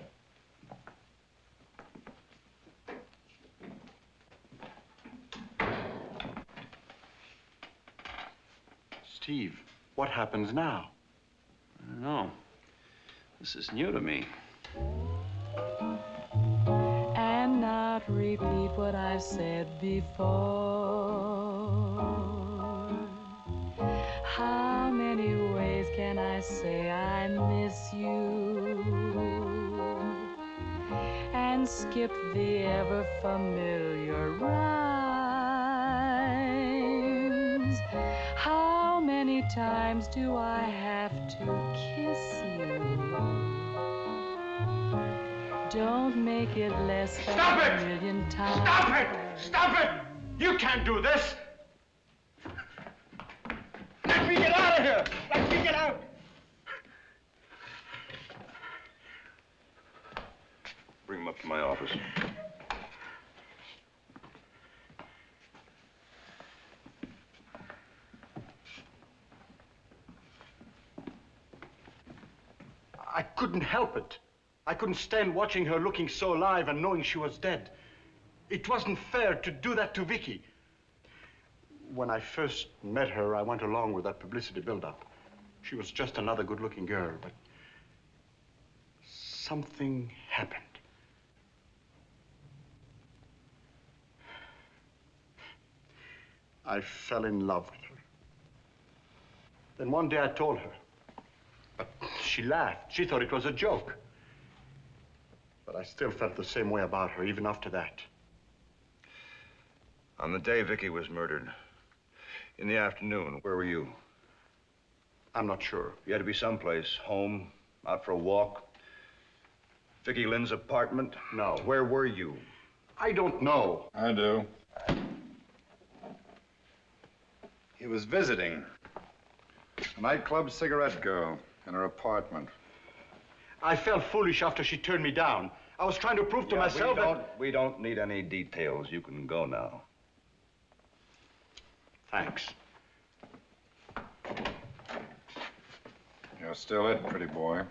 Speaker 12: Steve, what happens now?
Speaker 3: I don't know. This is new to me.
Speaker 17: and not repeat what I've said before. How many ways can I say I miss you? And skip the ever familiar rhymes. Many times do I have to kiss you? Don't make it less than
Speaker 12: Stop
Speaker 17: a
Speaker 12: it!
Speaker 17: million times.
Speaker 12: Stop it! Stop it! You can't do this! Let me get out of here! Let me get out!
Speaker 5: Bring him up to my office.
Speaker 12: I couldn't help it. I couldn't stand watching her looking so alive and knowing she was dead. It wasn't fair to do that to Vicky. When I first met her, I went along with that publicity buildup. She was just another good-looking girl, but something happened. I fell in love with her. Then one day I told her. But she laughed. She thought it was a joke. But I still felt the same way about her, even after that.
Speaker 5: On the day Vicky was murdered, in the afternoon, where were you?
Speaker 12: I'm not sure.
Speaker 5: You had to be someplace, home, out for a walk. Vicky Lynn's apartment?
Speaker 12: No.
Speaker 5: Where were you?
Speaker 12: I don't know.
Speaker 2: I do. He was visiting a nightclub cigarette girl in her apartment.
Speaker 12: I felt foolish after she turned me down. I was trying to prove to
Speaker 5: Yeah,
Speaker 12: myself
Speaker 5: we don't, we don't need any details. You can go now.
Speaker 12: Thanks.
Speaker 2: You're still it, pretty boy.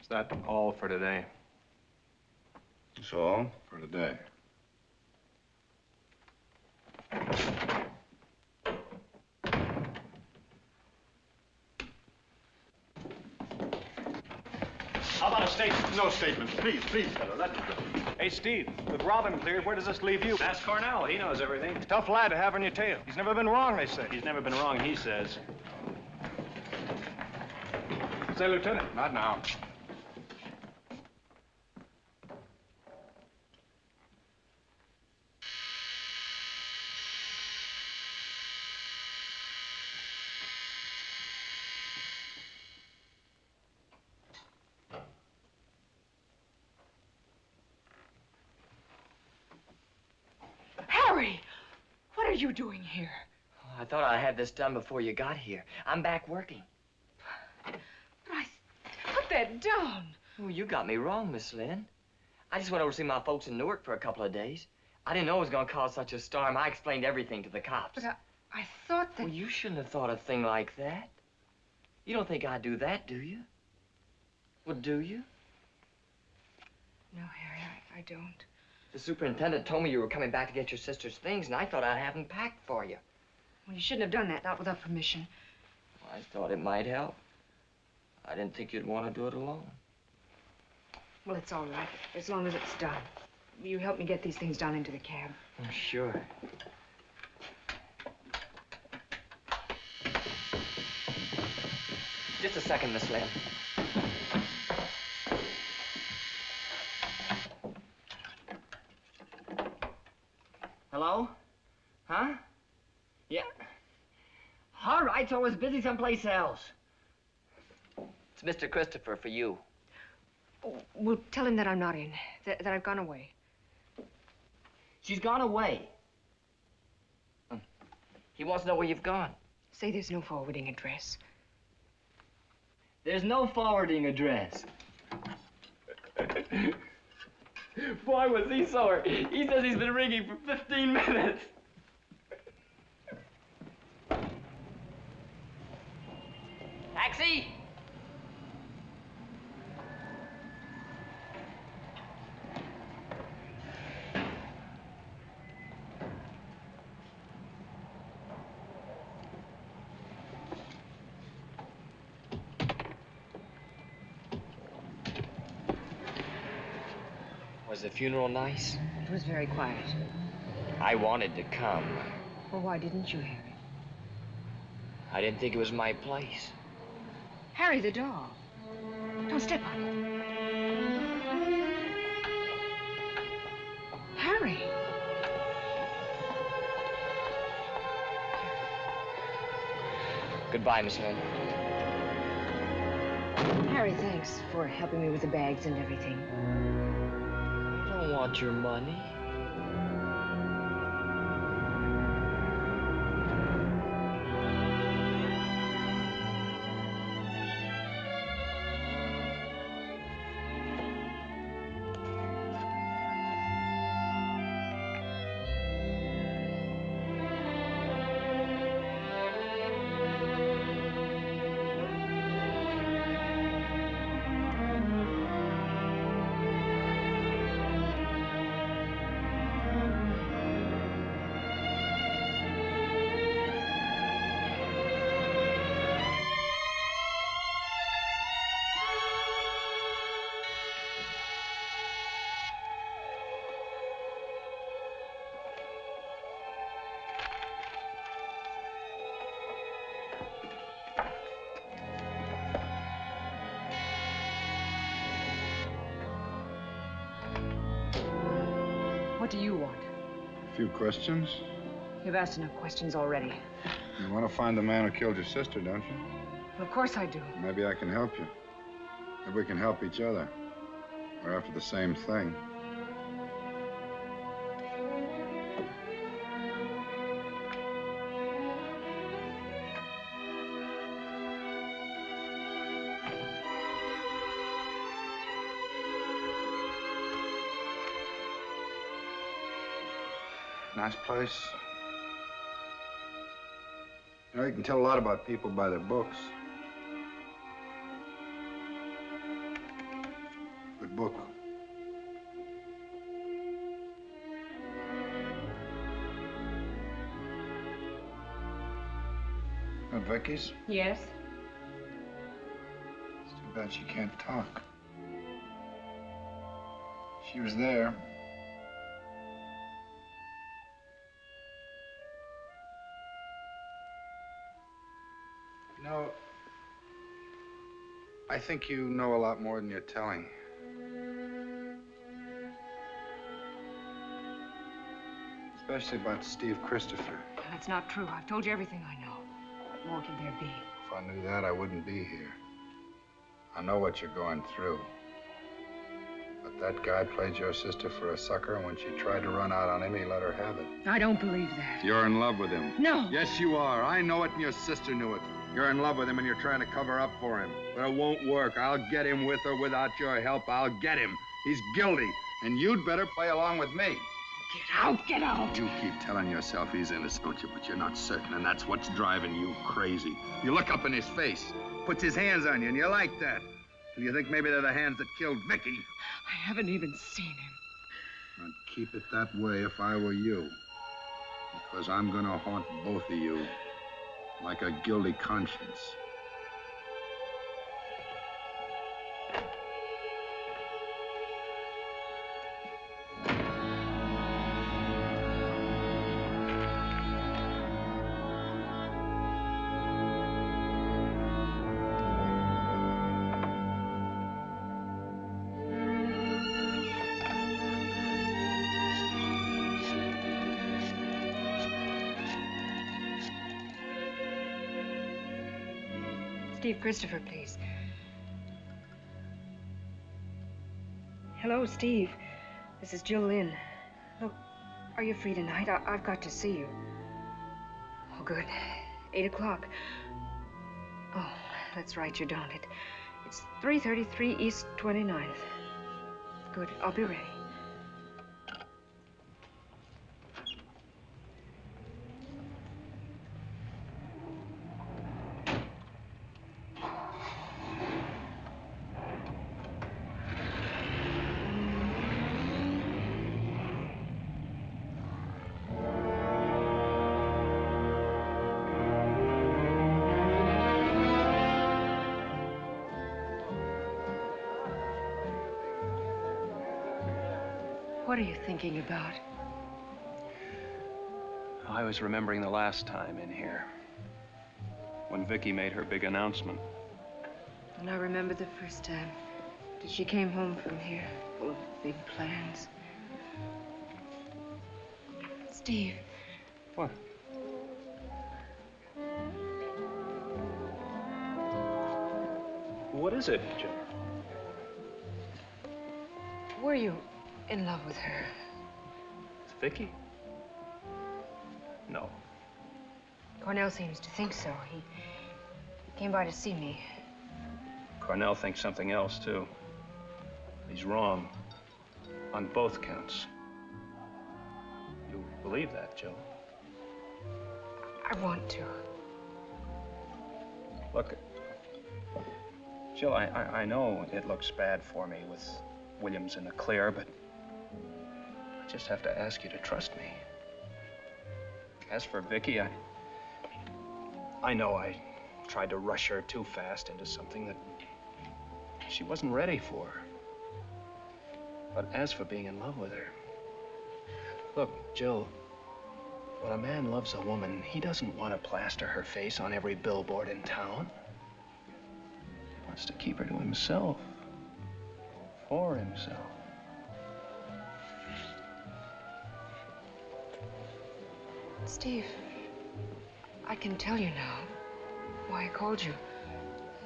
Speaker 3: Is that all for today?
Speaker 5: That's all
Speaker 2: For today.
Speaker 12: How about a statement? No statement. Please, please, fellow, let me go.
Speaker 23: Hey, Steve, with Robin cleared, where does this leave you?
Speaker 3: Ask Cornell. He knows everything.
Speaker 23: Tough lad to have on your tail. He's never been wrong, they say.
Speaker 3: He's never been wrong, he says.
Speaker 23: Say, Lieutenant.
Speaker 2: Not now.
Speaker 16: Harry! What are you doing here?
Speaker 1: I thought I had this done before you got here. I'm back working.
Speaker 16: Bryce, Put that down.
Speaker 1: Oh, you got me wrong, Miss Lynn. I just went over to see my folks in Newark for a couple of days. I didn't know it was going to cause such a storm. I explained everything to the cops.
Speaker 16: But I, I thought that...
Speaker 1: Well, you shouldn't have thought a thing like that. You don't think I'd do that, do you? Well, do you?
Speaker 16: No, Harry, I, I don't.
Speaker 1: The superintendent told me you were coming back to get your sister's things, and I thought I'd have them packed for you.
Speaker 16: Well, you shouldn't have done that, not without permission.
Speaker 1: I thought it might help. I didn't think you'd want to do it alone.
Speaker 16: Well, it's all right, as long as it's done. You help me get these things down into the cab.
Speaker 1: Oh, sure. Just a second, Miss Lynn. Hello? Huh? Yeah. All right, so I was busy someplace else. It's Mr. Christopher for you.
Speaker 16: Well, tell him that I'm not in, that, that I've gone away.
Speaker 1: She's gone away. Hmm. He wants to know where you've gone.
Speaker 16: Say there's no forwarding address.
Speaker 1: There's no forwarding address. Boy, was he sore. He says he's been ringing for 15 minutes. Taxi! Was the funeral nice?
Speaker 16: It was very quiet.
Speaker 1: I wanted to come.
Speaker 16: Well, why didn't you, Harry?
Speaker 1: I didn't think it was my place.
Speaker 16: Harry the doll. Don't step on it. Harry.
Speaker 1: Goodbye, Miss Lynn.
Speaker 16: Harry, thanks for helping me with the bags and everything.
Speaker 1: I don't want your money.
Speaker 2: Questions.
Speaker 16: You've asked enough questions already.
Speaker 2: You want to find the man who killed your sister, don't you?
Speaker 16: Of course I do.
Speaker 2: Maybe I can help you. Maybe we can help each other. We're after the same thing. Nice place. You know, you can tell a lot about people by their books. Good book. At Vicky's?
Speaker 16: Yes?
Speaker 2: It's too bad she can't talk. She was there. I think you know a lot more than you're telling. Especially about Steve Christopher.
Speaker 16: That's not true. I've told you everything I know. What more could there be?
Speaker 2: If I knew that, I wouldn't be here. I know what you're going through. But that guy played your sister for a sucker, and when she tried to run out on him, he let her have it.
Speaker 16: I don't believe that.
Speaker 2: You're in love with him.
Speaker 16: No.
Speaker 2: Yes, you are. I know it, and your sister knew it. You're in love with him, and you're trying to cover up for him. But it won't work. I'll get him with or without your help. I'll get him. He's guilty, and you'd better play along with me.
Speaker 16: Get out, get out.
Speaker 2: You keep telling yourself he's innocent, don't you? But you're not certain, and that's what's driving you crazy. You look up in his face, puts his hands on you, and you like that. And you think maybe they're the hands that killed Vicky.
Speaker 16: I haven't even seen him.
Speaker 2: I'd keep it that way if I were you. Because I'm gonna haunt both of you like a guilty conscience.
Speaker 16: Christopher, please. Hello, Steve. This is Jill Lynn. Look, are you free tonight? I- I've got to see you. Oh, good. Eight o'clock. Oh, that's right, you don't. It, it's 333 East 29th. Good, I'll be ready. What are you thinking about?
Speaker 3: I was remembering the last time in here. When Vicky made her big announcement.
Speaker 16: And I remember the first time that she came home from here, full of big plans. Steve.
Speaker 3: What? What is it, Joe?
Speaker 16: Were you in love with her?
Speaker 3: It's Vicky? No.
Speaker 16: Cornell seems to think so. He came by to see me.
Speaker 3: Cornell thinks something else, too. He's wrong. On both counts. You believe that, Joe?
Speaker 16: I want to.
Speaker 3: Look, Jill, I, I, I know it looks bad for me with Williams in the clear, but just have to ask you to trust me. As for Vicky, I... I know I tried to rush her too fast into something that she wasn't ready for. But as for being in love with her... Look, Jill, when a man loves a woman, he doesn't want to plaster her face on every billboard in town. He wants to keep her to himself. For himself.
Speaker 16: Steve, I can tell you now why I called you.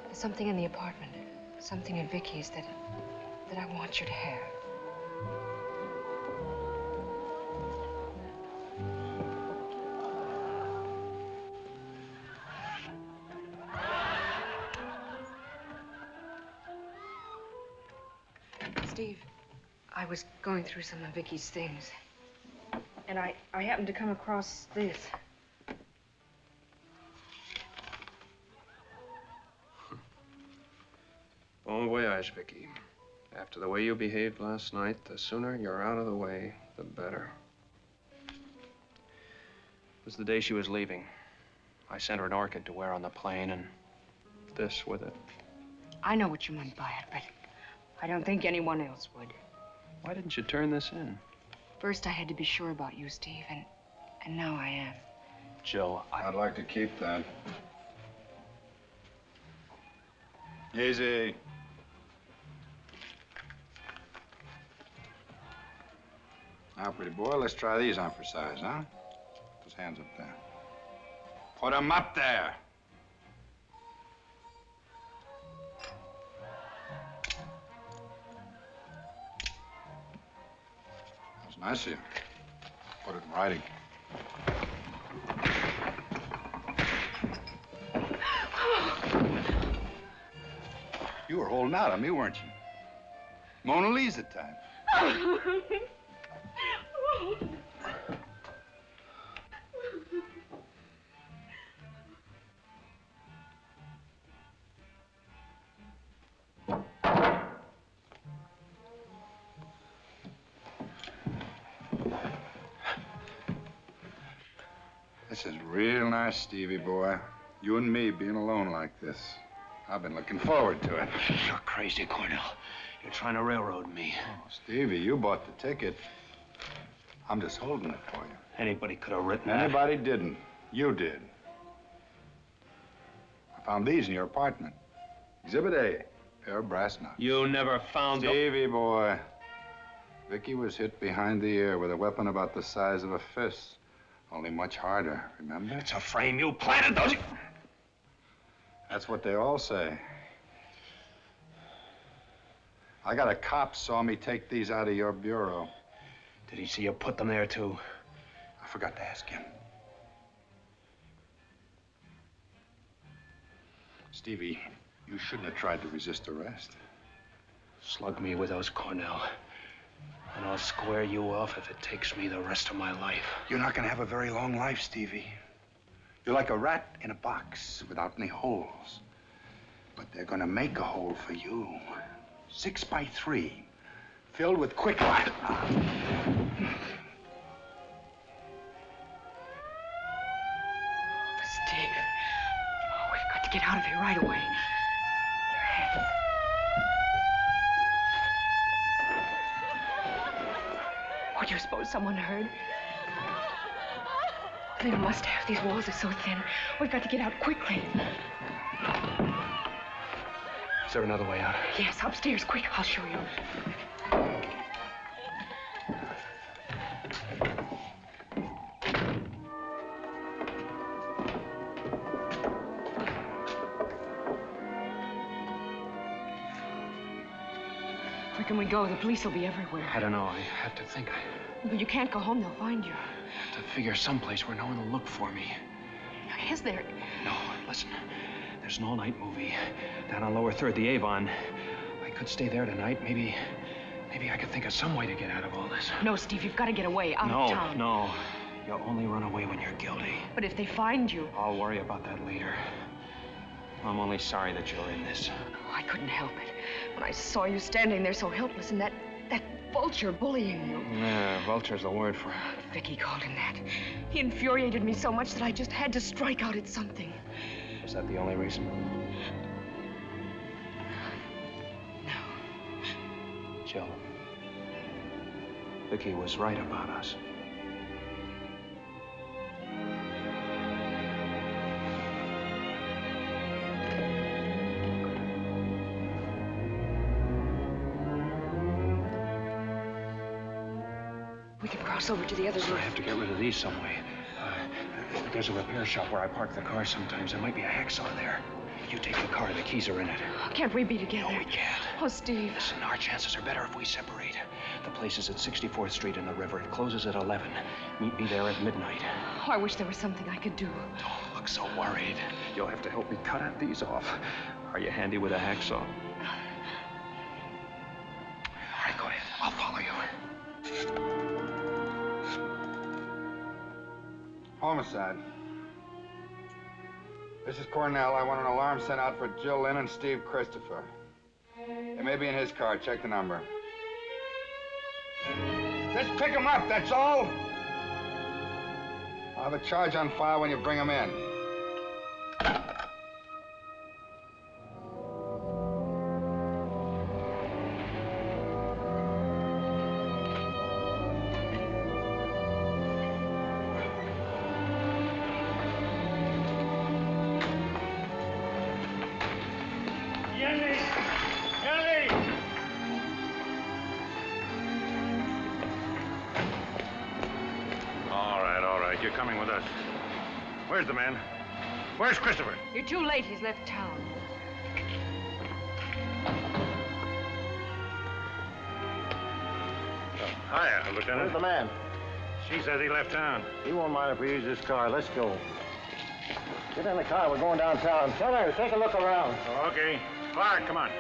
Speaker 16: There's something in the apartment, something in Vicky's that, that I want you to have. Steve, I was going through some of Vicky's things, and I, I happened to come across this.
Speaker 3: Bon voyage, Vicky. After the way you behaved last night, the sooner you're out of the way, the better. It was the day she was leaving. I sent her an orchid to wear on the plane and this with it.
Speaker 16: I know what you meant by it, but I don't think anyone else would.
Speaker 3: Why didn't you turn this in?
Speaker 16: First, I had to be sure about you, Steve, and, and now I am.
Speaker 3: Jill, I...
Speaker 2: I'd like to keep that. Easy. Now, pretty boy, let's try these on for size, huh? Put those hands up there. Put 'em up there. Nice of you. Put it in writing. You were holding out on me, weren't you? Mona Lisa time. Stevie boy. You and me being alone like this. I've been looking forward to it.
Speaker 13: You're crazy, Cornell. You're trying to railroad me.
Speaker 2: Oh, Stevie, you bought the ticket. I'm just holding it for you.
Speaker 13: Anybody could have written that.
Speaker 2: Anybody didn't. You did. I found these in your apartment. Exhibit A, pair of brass knucks.
Speaker 13: You never found them.
Speaker 2: Stevie boy. Vicky was hit behind the ear with a weapon about the size of a fist. Only much harder, remember?
Speaker 13: It's a frame. You planted those.
Speaker 2: That's what they all say. I got a cop saw me take these out of your bureau.
Speaker 13: Did he see you put them there, too?
Speaker 2: I forgot to ask him. Stevie, you shouldn't have tried to resist arrest.
Speaker 3: Slug me with those, Cornell. And I'll square you off if it takes me the rest of my life.
Speaker 2: You're not going to have a very long life, Stevie. You're like a rat in a box without any holes. But they're going to make a hole for you. Six by three, filled with quicklime.
Speaker 16: Steve. Oh, we've got to get out of here right away. Your hands. What do you suppose someone heard? They must have. These walls are so thin. We've got to get out quickly.
Speaker 3: Is there another way out?
Speaker 16: Yes, upstairs. Quick, I'll show you. Can we go? The police will be everywhere.
Speaker 3: I don't know. I have to think. I
Speaker 16: But you can't go home. They'll find you.
Speaker 3: I have to figure someplace where no one will look for me.
Speaker 16: Is there?
Speaker 3: No, listen. There's an all-night movie down on Lower Third, the Avon. I could stay there tonight. Maybe, maybe I could think of some way to get out of all this.
Speaker 16: No, Steve, you've got to get away out
Speaker 3: no,
Speaker 16: of town.
Speaker 3: no. You'll only run away when you're guilty.
Speaker 16: But if they find you,
Speaker 3: I'll worry about that later. I'm only sorry that you're in this.
Speaker 16: oh, I couldn't help it. When I saw you standing there so helpless and that that vulture bullying you.
Speaker 3: Yeah, vulture's the word for it.
Speaker 16: Vicky called him that. He infuriated me so much that I just had to strike out at something.
Speaker 3: Was that the only reason? No. Jill. Vicky was right about us.
Speaker 16: Over to the other
Speaker 3: I
Speaker 16: roof.
Speaker 3: have to get rid of these some way. Uh, there's a repair shop where I park the car sometimes. There might be a hacksaw there. You take the car. The keys are in it.
Speaker 16: Can't we be together?
Speaker 3: No, we can't.
Speaker 16: Oh, Steve.
Speaker 3: Listen, our chances are better if we separate. The place is at 64th Street in the river. It closes at 11. Meet me there at midnight.
Speaker 16: Oh, I wish there was something I could do.
Speaker 3: Don't look so worried. You'll have to help me cut out these off. Are you handy with a hacksaw?
Speaker 2: Homicide. This is Cornell. I want an alarm sent out for Jill Lynn and Steve Christopher. It may be in his car. Check the number. Just pick him up, that's all. I'll have a charge on file when you bring him in.
Speaker 16: Too late. He's left town.
Speaker 7: Oh, hiya, Lieutenant.
Speaker 24: Where's the man?
Speaker 7: She says he left town.
Speaker 24: He won't mind if we use this car. Let's go. Get in the car. We're going downtown. Tell her, take a look around.
Speaker 7: Okay. Clark, come on.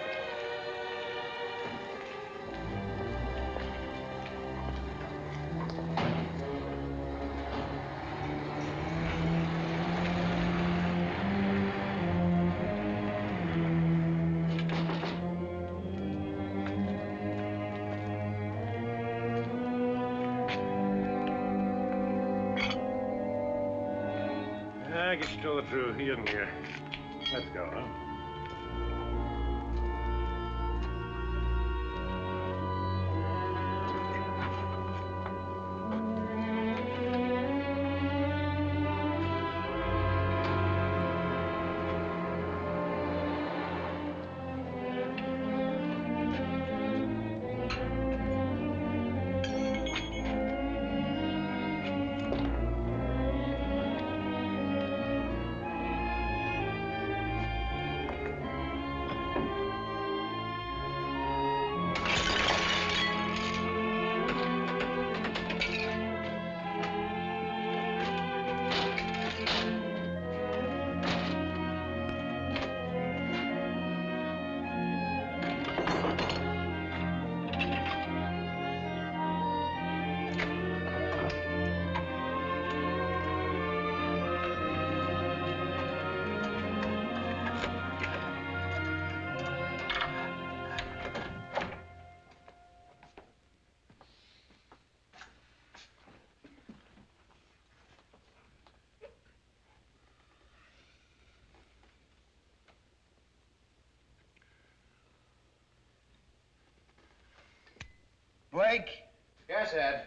Speaker 2: Blake?
Speaker 7: Yes, Ed.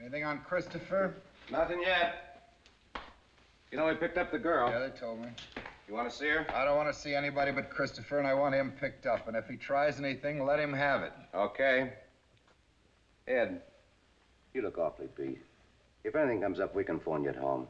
Speaker 2: Anything on Christopher?
Speaker 7: Nothing yet. You know, we picked up the girl.
Speaker 2: Yeah, they told me.
Speaker 7: You want to see her?
Speaker 2: I don't want to see anybody but Christopher, and I want him picked up. And if he tries anything, let him have it.
Speaker 7: Okay.
Speaker 13: Ed, you look awfully beat. If anything comes up, we can phone you at home.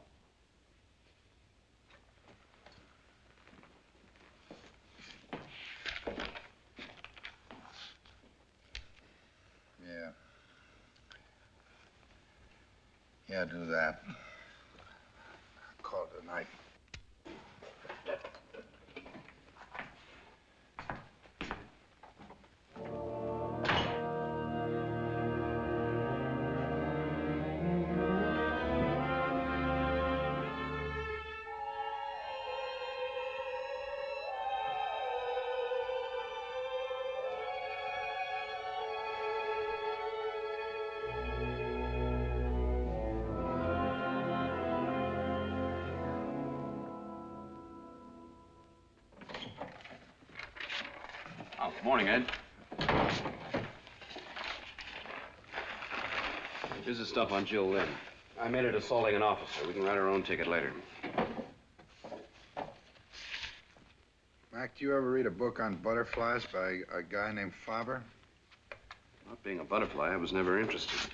Speaker 7: Oh, morning, Ed. Here's the stuff on Jill Lynn. I made it assaulting an officer. We can write our own ticket later.
Speaker 2: Mac, do you ever read a book on butterflies by a guy named Faber?
Speaker 7: Not being a butterfly, I was never interested.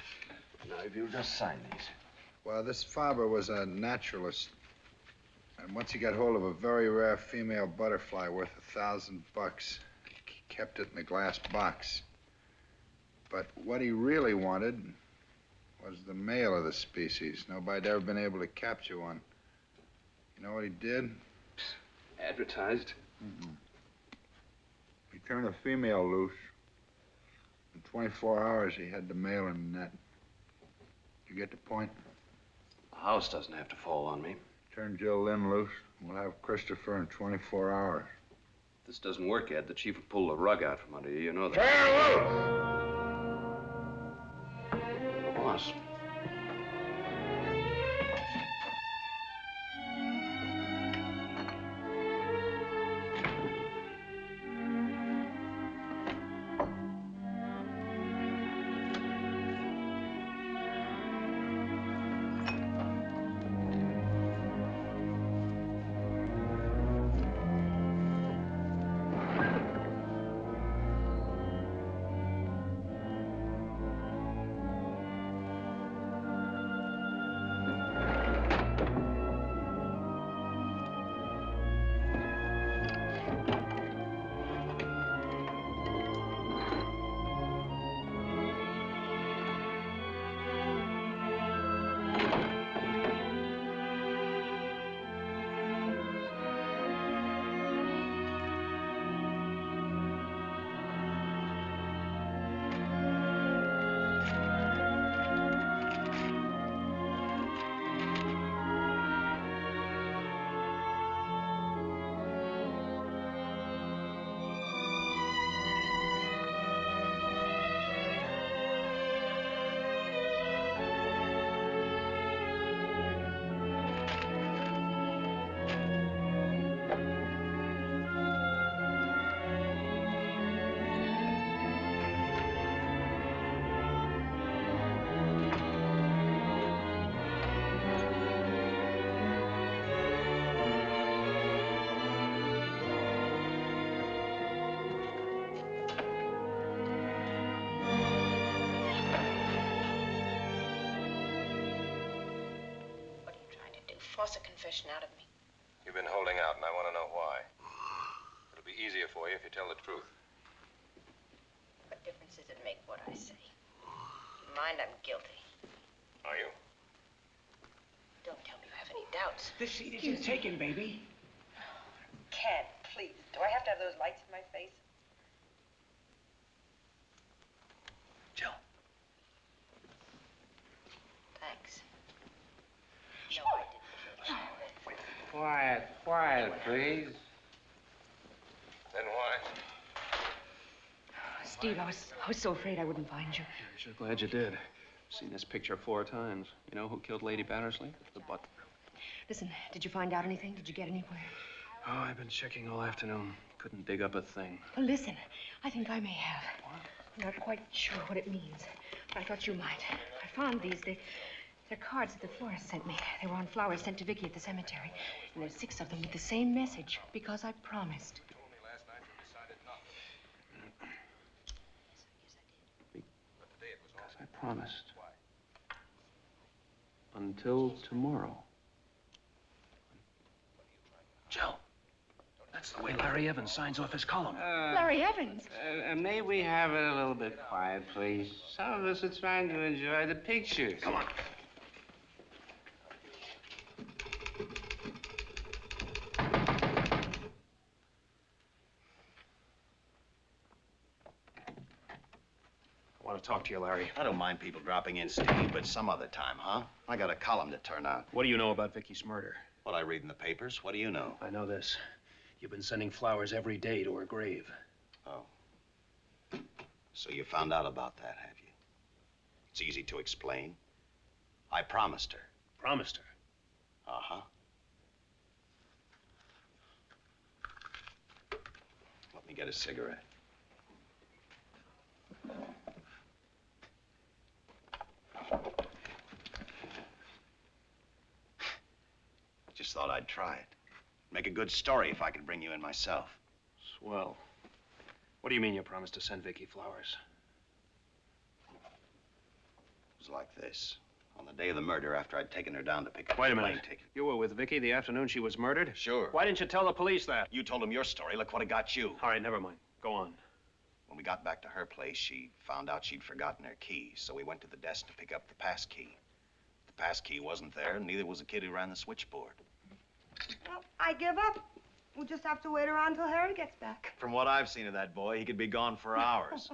Speaker 2: Now, if you'll just sign these. Well, this Faber was a naturalist. And once he got hold of a very rare female butterfly worth a thousand bucks, he kept it in a glass box. But what he really wanted was the male of the species. Nobody'd ever been able to capture one. You know what he did?
Speaker 7: Advertised?
Speaker 2: He turned a female loose. In 24 hours, he had the male in the net. You get the point?
Speaker 7: The house doesn't have to fall on me.
Speaker 2: Turn Jill Lynn loose. and We'll have Christopher in 24 hours.
Speaker 7: If this doesn't work, Ed, the chief will pull the rug out from under you. You know that. Boss.
Speaker 25: Force a confession out of me.
Speaker 13: You've been holding out, and I want to know why. It'll be easier for you if you tell the truth.
Speaker 25: What difference does it make what I say? Keep in mind I'm guilty.
Speaker 13: Are you?
Speaker 25: Don't tell me you have any doubts.
Speaker 1: This seat isn't taken, baby.
Speaker 10: Ken, please. Do I have to have those lights in my face?
Speaker 25: Thanks. No, I didn't.
Speaker 26: Quiet, quiet, please.
Speaker 13: Then why?
Speaker 16: Steve, I was, so afraid I wouldn't find you.
Speaker 3: I'm sure glad you did. Seen this picture four times. You know who killed Lady Battersley? The butler.
Speaker 16: Listen, did you find out anything? Did you get anywhere?
Speaker 3: Oh, I've been checking all afternoon. Couldn't dig up a thing.
Speaker 16: Well, listen, I think I may have. I'm not quite sure what it means. but I thought you might. I found these. They, they're cards that the florist sent me. They were on flowers sent to Vicky at the cemetery. And there's six of them with the same message. Because I promised.
Speaker 3: Because I promised. Until tomorrow. Jill, that's the way Larry Evans signs off his column.
Speaker 16: Larry Evans.
Speaker 26: Uh, uh, may we have it a little bit quiet, please? Some of us are trying to enjoy the pictures. Come on.
Speaker 3: Talk to you, Larry.
Speaker 5: I don't mind people dropping in, Steve, but some other time, huh? I got a column to turn out.
Speaker 3: What do you know about Vicky's murder?
Speaker 5: What I read in the papers. What do you know?
Speaker 3: I know this. You've been sending flowers every day to her grave.
Speaker 5: Oh. So you found out about that, have you? It's easy to explain. I promised her.
Speaker 3: Promised her?
Speaker 5: Uh-huh. Let me get a cigarette. Just thought I'd try it. Make a good story if I could bring you in myself.
Speaker 3: Swell. What do you mean you promised to send Vicky flowers?
Speaker 5: It was like this. On the day of the murder, after I'd taken her down to pick up
Speaker 3: Wait a minute.
Speaker 5: ticket.
Speaker 3: You were with Vicky the afternoon she was murdered?
Speaker 5: Sure.
Speaker 3: Why didn't you tell the police that?
Speaker 5: You told them your story. Look what it got you.
Speaker 3: All right, never mind. Go on.
Speaker 5: When we got back to her place, she found out she'd forgotten her key, so we went to the desk to pick up the pass key. The pass key wasn't there, and neither was the kid who ran the switchboard.
Speaker 10: Well, I give up. We'll just have to wait around till Harry gets back.
Speaker 5: From what I've seen of that boy, he could be gone for hours.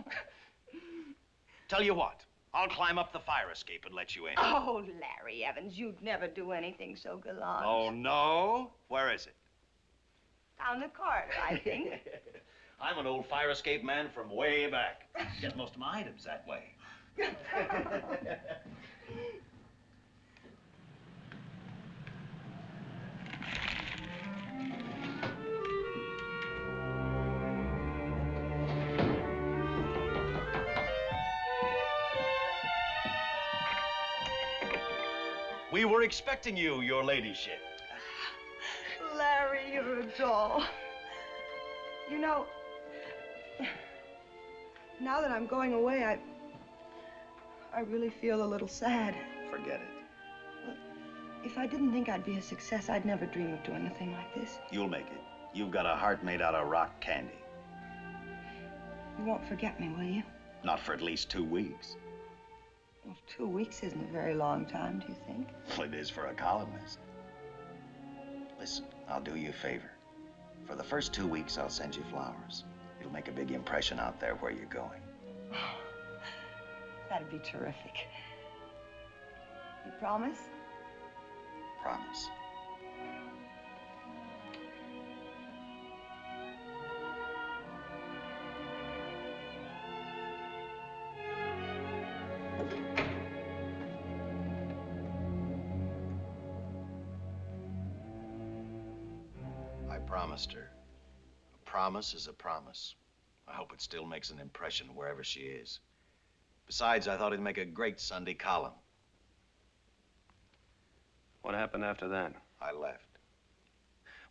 Speaker 5: Tell you what, I'll climb up the fire escape and let you in.
Speaker 10: Oh, Larry Evans, you'd never do anything so gallant.
Speaker 5: Oh, no? Where is it?
Speaker 10: Down the corridor, I think.
Speaker 5: I'm an old fire escape man from way back. Get most of my items that way. We were expecting you, your ladyship.
Speaker 10: Larry, you're a doll. You know, now that I'm going away, I. I really feel a little sad.
Speaker 5: Forget it.
Speaker 10: If I didn't think I'd be a success, I'd never dream of doing a thing like this.
Speaker 5: You'll make it. You've got a heart made out of rock candy.
Speaker 10: You won't forget me, will you?
Speaker 5: Not for at least two weeks.
Speaker 10: Well, two weeks isn't a very long time, do you think?
Speaker 5: Well, it is for a columnist. Listen, I'll do you a favor. For the first two weeks, I'll send you flowers. It'll make a big impression out there where you're going.
Speaker 10: That'd be terrific. You promise?
Speaker 5: Promise. Promised her. A promise is a promise. I hope it still makes an impression wherever she is. Besides, I thought it'd make a great Sunday column.
Speaker 3: What happened after that?
Speaker 5: I left.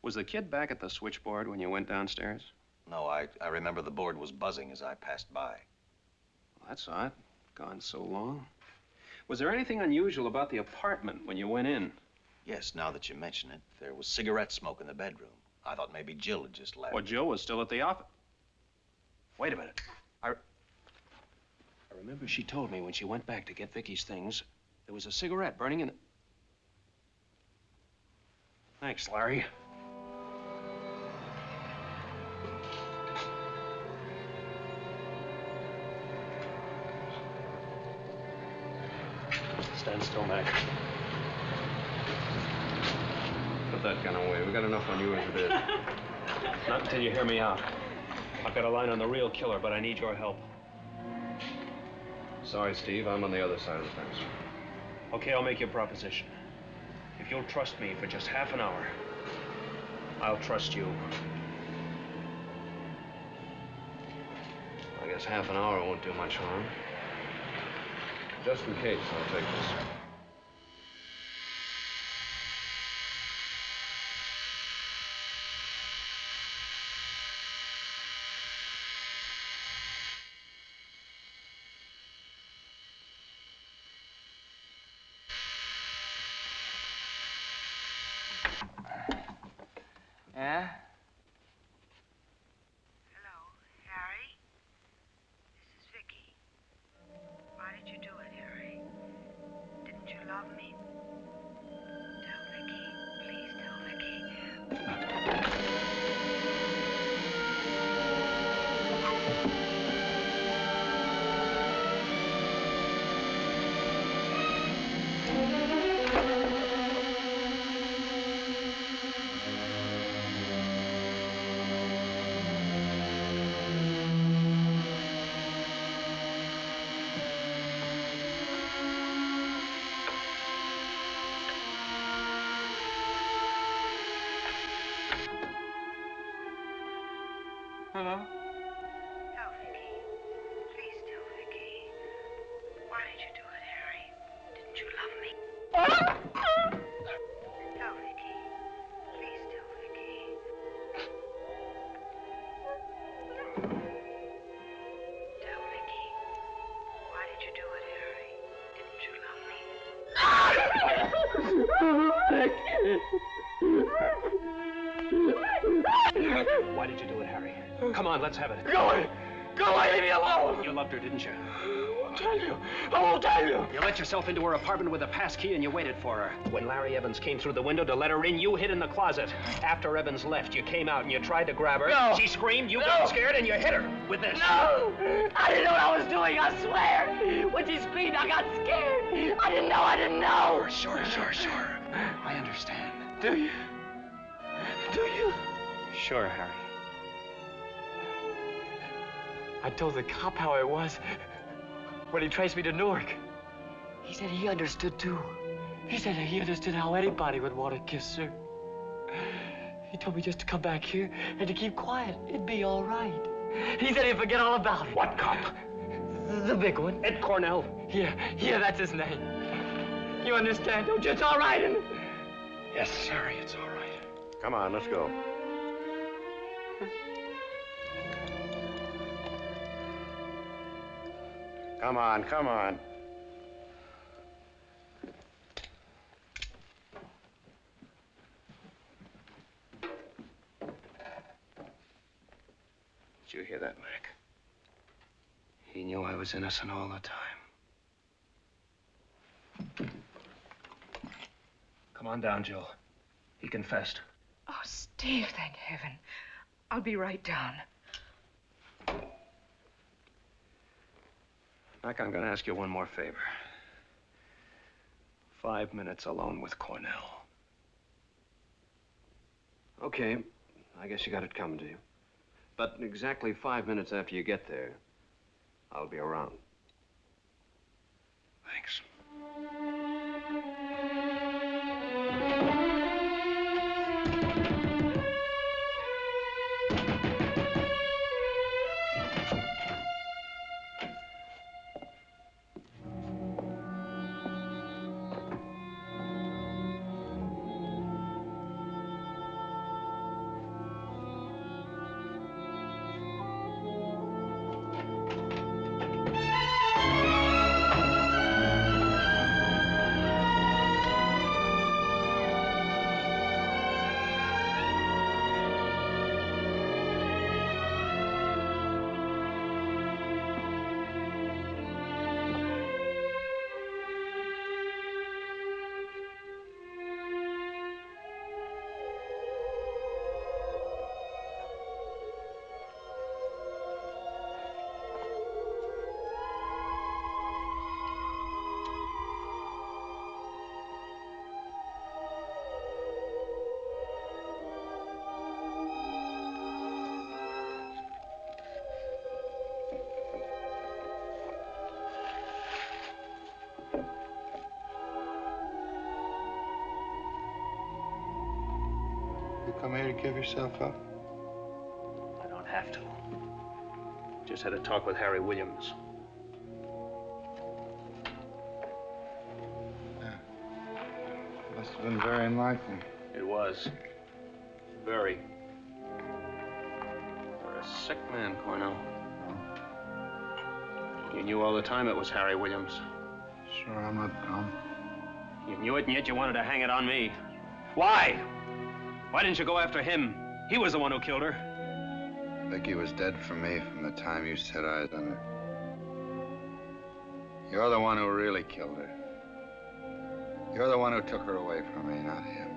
Speaker 3: Was the kid back at the switchboard when you went downstairs?
Speaker 5: No, I, I remember the board was buzzing as I passed by.
Speaker 3: Well, that's odd. Gone so long. Was there anything unusual about the apartment when you went in?
Speaker 5: Yes, now that you mention it, there was cigarette smoke in the bedroom. I thought maybe Jill had just left.
Speaker 3: Well, Jill was still at the office. Wait a minute. I, I remember she told me when she went back to get Vicky's things, there was a cigarette burning in the... Thanks, Larry. Stand still, Mac. Put that gun away. We got enough on you as it is. Not until you hear me out. I've got a line on the real killer, but I need your help.
Speaker 7: Sorry, Steve. I'm on the other side of the fence.
Speaker 3: Okay, I'll make you a proposition. If you'll trust me for just half an hour, I'll trust you.
Speaker 7: I guess half an hour won't do much harm. Just in case, I'll take this.
Speaker 27: Why did you do it, Harry? Didn't you love me? Why did you do it, Harry?
Speaker 3: Come on, let's have it.
Speaker 1: Go away! Go away! Leave me alone!
Speaker 3: You loved her, didn't you?
Speaker 1: I won't tell you. I won't tell you.
Speaker 3: You let yourself into her apartment with a pass key and you waited for her. When Larry Evans came through the window to let her in, you hid in the closet. After Evans left, you came out and you tried to grab her.
Speaker 1: No.
Speaker 3: She screamed, you
Speaker 1: No.
Speaker 3: got scared, and you hit her with this.
Speaker 1: No! I didn't know what I was doing, I swear! When she screamed, I got scared. I didn't know, I didn't know!
Speaker 3: Sure, sure, sure. I understand.
Speaker 1: Do you? Do you?
Speaker 3: Sure, Harry.
Speaker 1: I told the cop how it was when he traced me to Newark. He said he understood too. He said he understood how anybody would want to kiss her. He told me just to come back here and to keep quiet. It'd be all right. He said he'd forget all about it.
Speaker 3: What cop?
Speaker 1: The big one.
Speaker 3: Ed Cornell.
Speaker 1: Yeah, yeah, that's his name. You understand, don't you? It's all right. And...
Speaker 3: Yes, Harry, it's all right.
Speaker 15: Come on, let's go. Come on, come on.
Speaker 13: Did you hear that, Mac? He knew I was innocent all the time.
Speaker 3: Come on down, Jill. He confessed.
Speaker 16: Oh, Steve, thank heaven. I'll be right down.
Speaker 13: Mac, I'm going to ask you one more favor. Five minutes alone with Cornell.
Speaker 7: Okay. I guess you got it coming to you. But exactly five minutes after you get there, I'll be around.
Speaker 13: Thanks.
Speaker 2: come here to give yourself up?
Speaker 3: I don't have to. Just had a talk with Harry Williams. Yeah.
Speaker 2: Must have been very enlightening.
Speaker 3: It was. Very. You're a sick man, Cornell. You knew all the time it was Harry Williams.
Speaker 2: Sure, I'm not dumb.
Speaker 3: You knew it, and yet you wanted to hang it on me. Why? Why didn't you go after him? He was the one who killed her.
Speaker 2: Vicky was dead for me from the time you set eyes on her. You're the one who really killed her. You're the one who took her away from me, not him.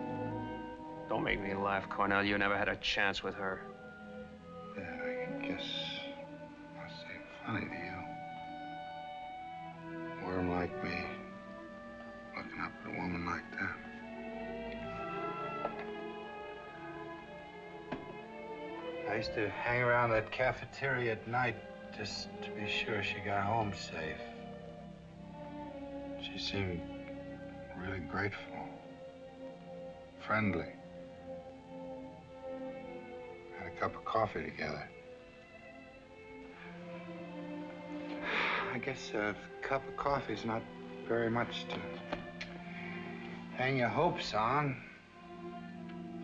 Speaker 3: Don't make me laugh, Cornell. You never had a chance with her.
Speaker 2: To hang around that cafeteria at night just to be sure she got home safe. She seemed really grateful, friendly. Had a cup of coffee together. I guess a cup of coffee's not very much to hang your hopes on.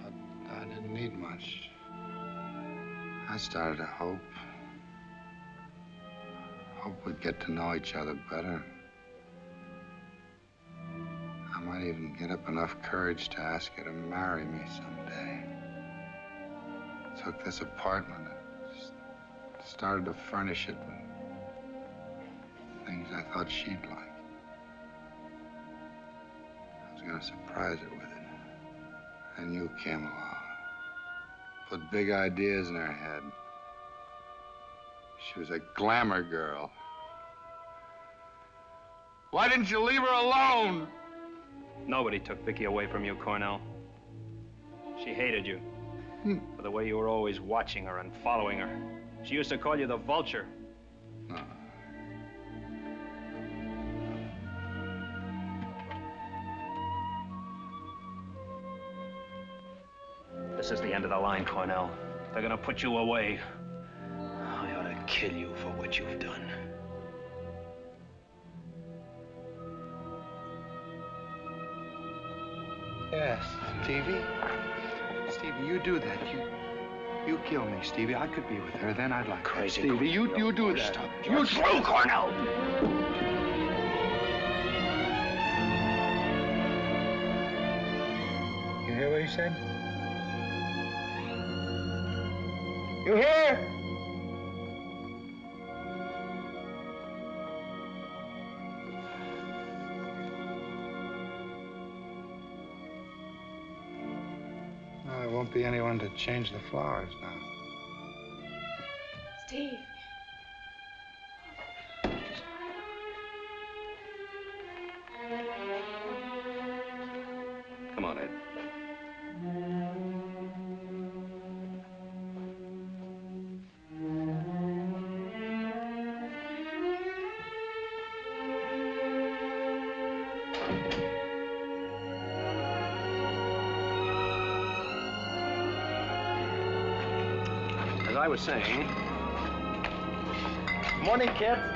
Speaker 2: But I didn't need much. I started to hope. Hope we'd get to know each other better. I might even get up enough courage to ask you to marry me someday. Took this apartment and started to furnish it with things I thought she'd like. I was gonna surprise her with it. And you came along. Put big ideas in her head. She was a glamour girl. Why didn't you leave her alone?
Speaker 3: Nobody took Vicky away from you, Cornell. She hated you.
Speaker 2: Hmm.
Speaker 3: For the way you were always watching her and following her. She used to call you the vulture. This is the end of the line, Cornell. They're gonna put you away. I ought to kill you for what you've done.
Speaker 2: Yes, Stevie. Stevie, you do that. You you kill me, Stevie. I could be with her. Then I'd like
Speaker 3: Crazy
Speaker 2: that. Stevie, you you do that.
Speaker 3: Stop.
Speaker 2: You
Speaker 3: You're through, Cornell.
Speaker 2: You hear what he said? You hear? Well, there won't be anyone to change the flowers now.
Speaker 16: Steve.
Speaker 3: Was saying,
Speaker 5: Morning, kids.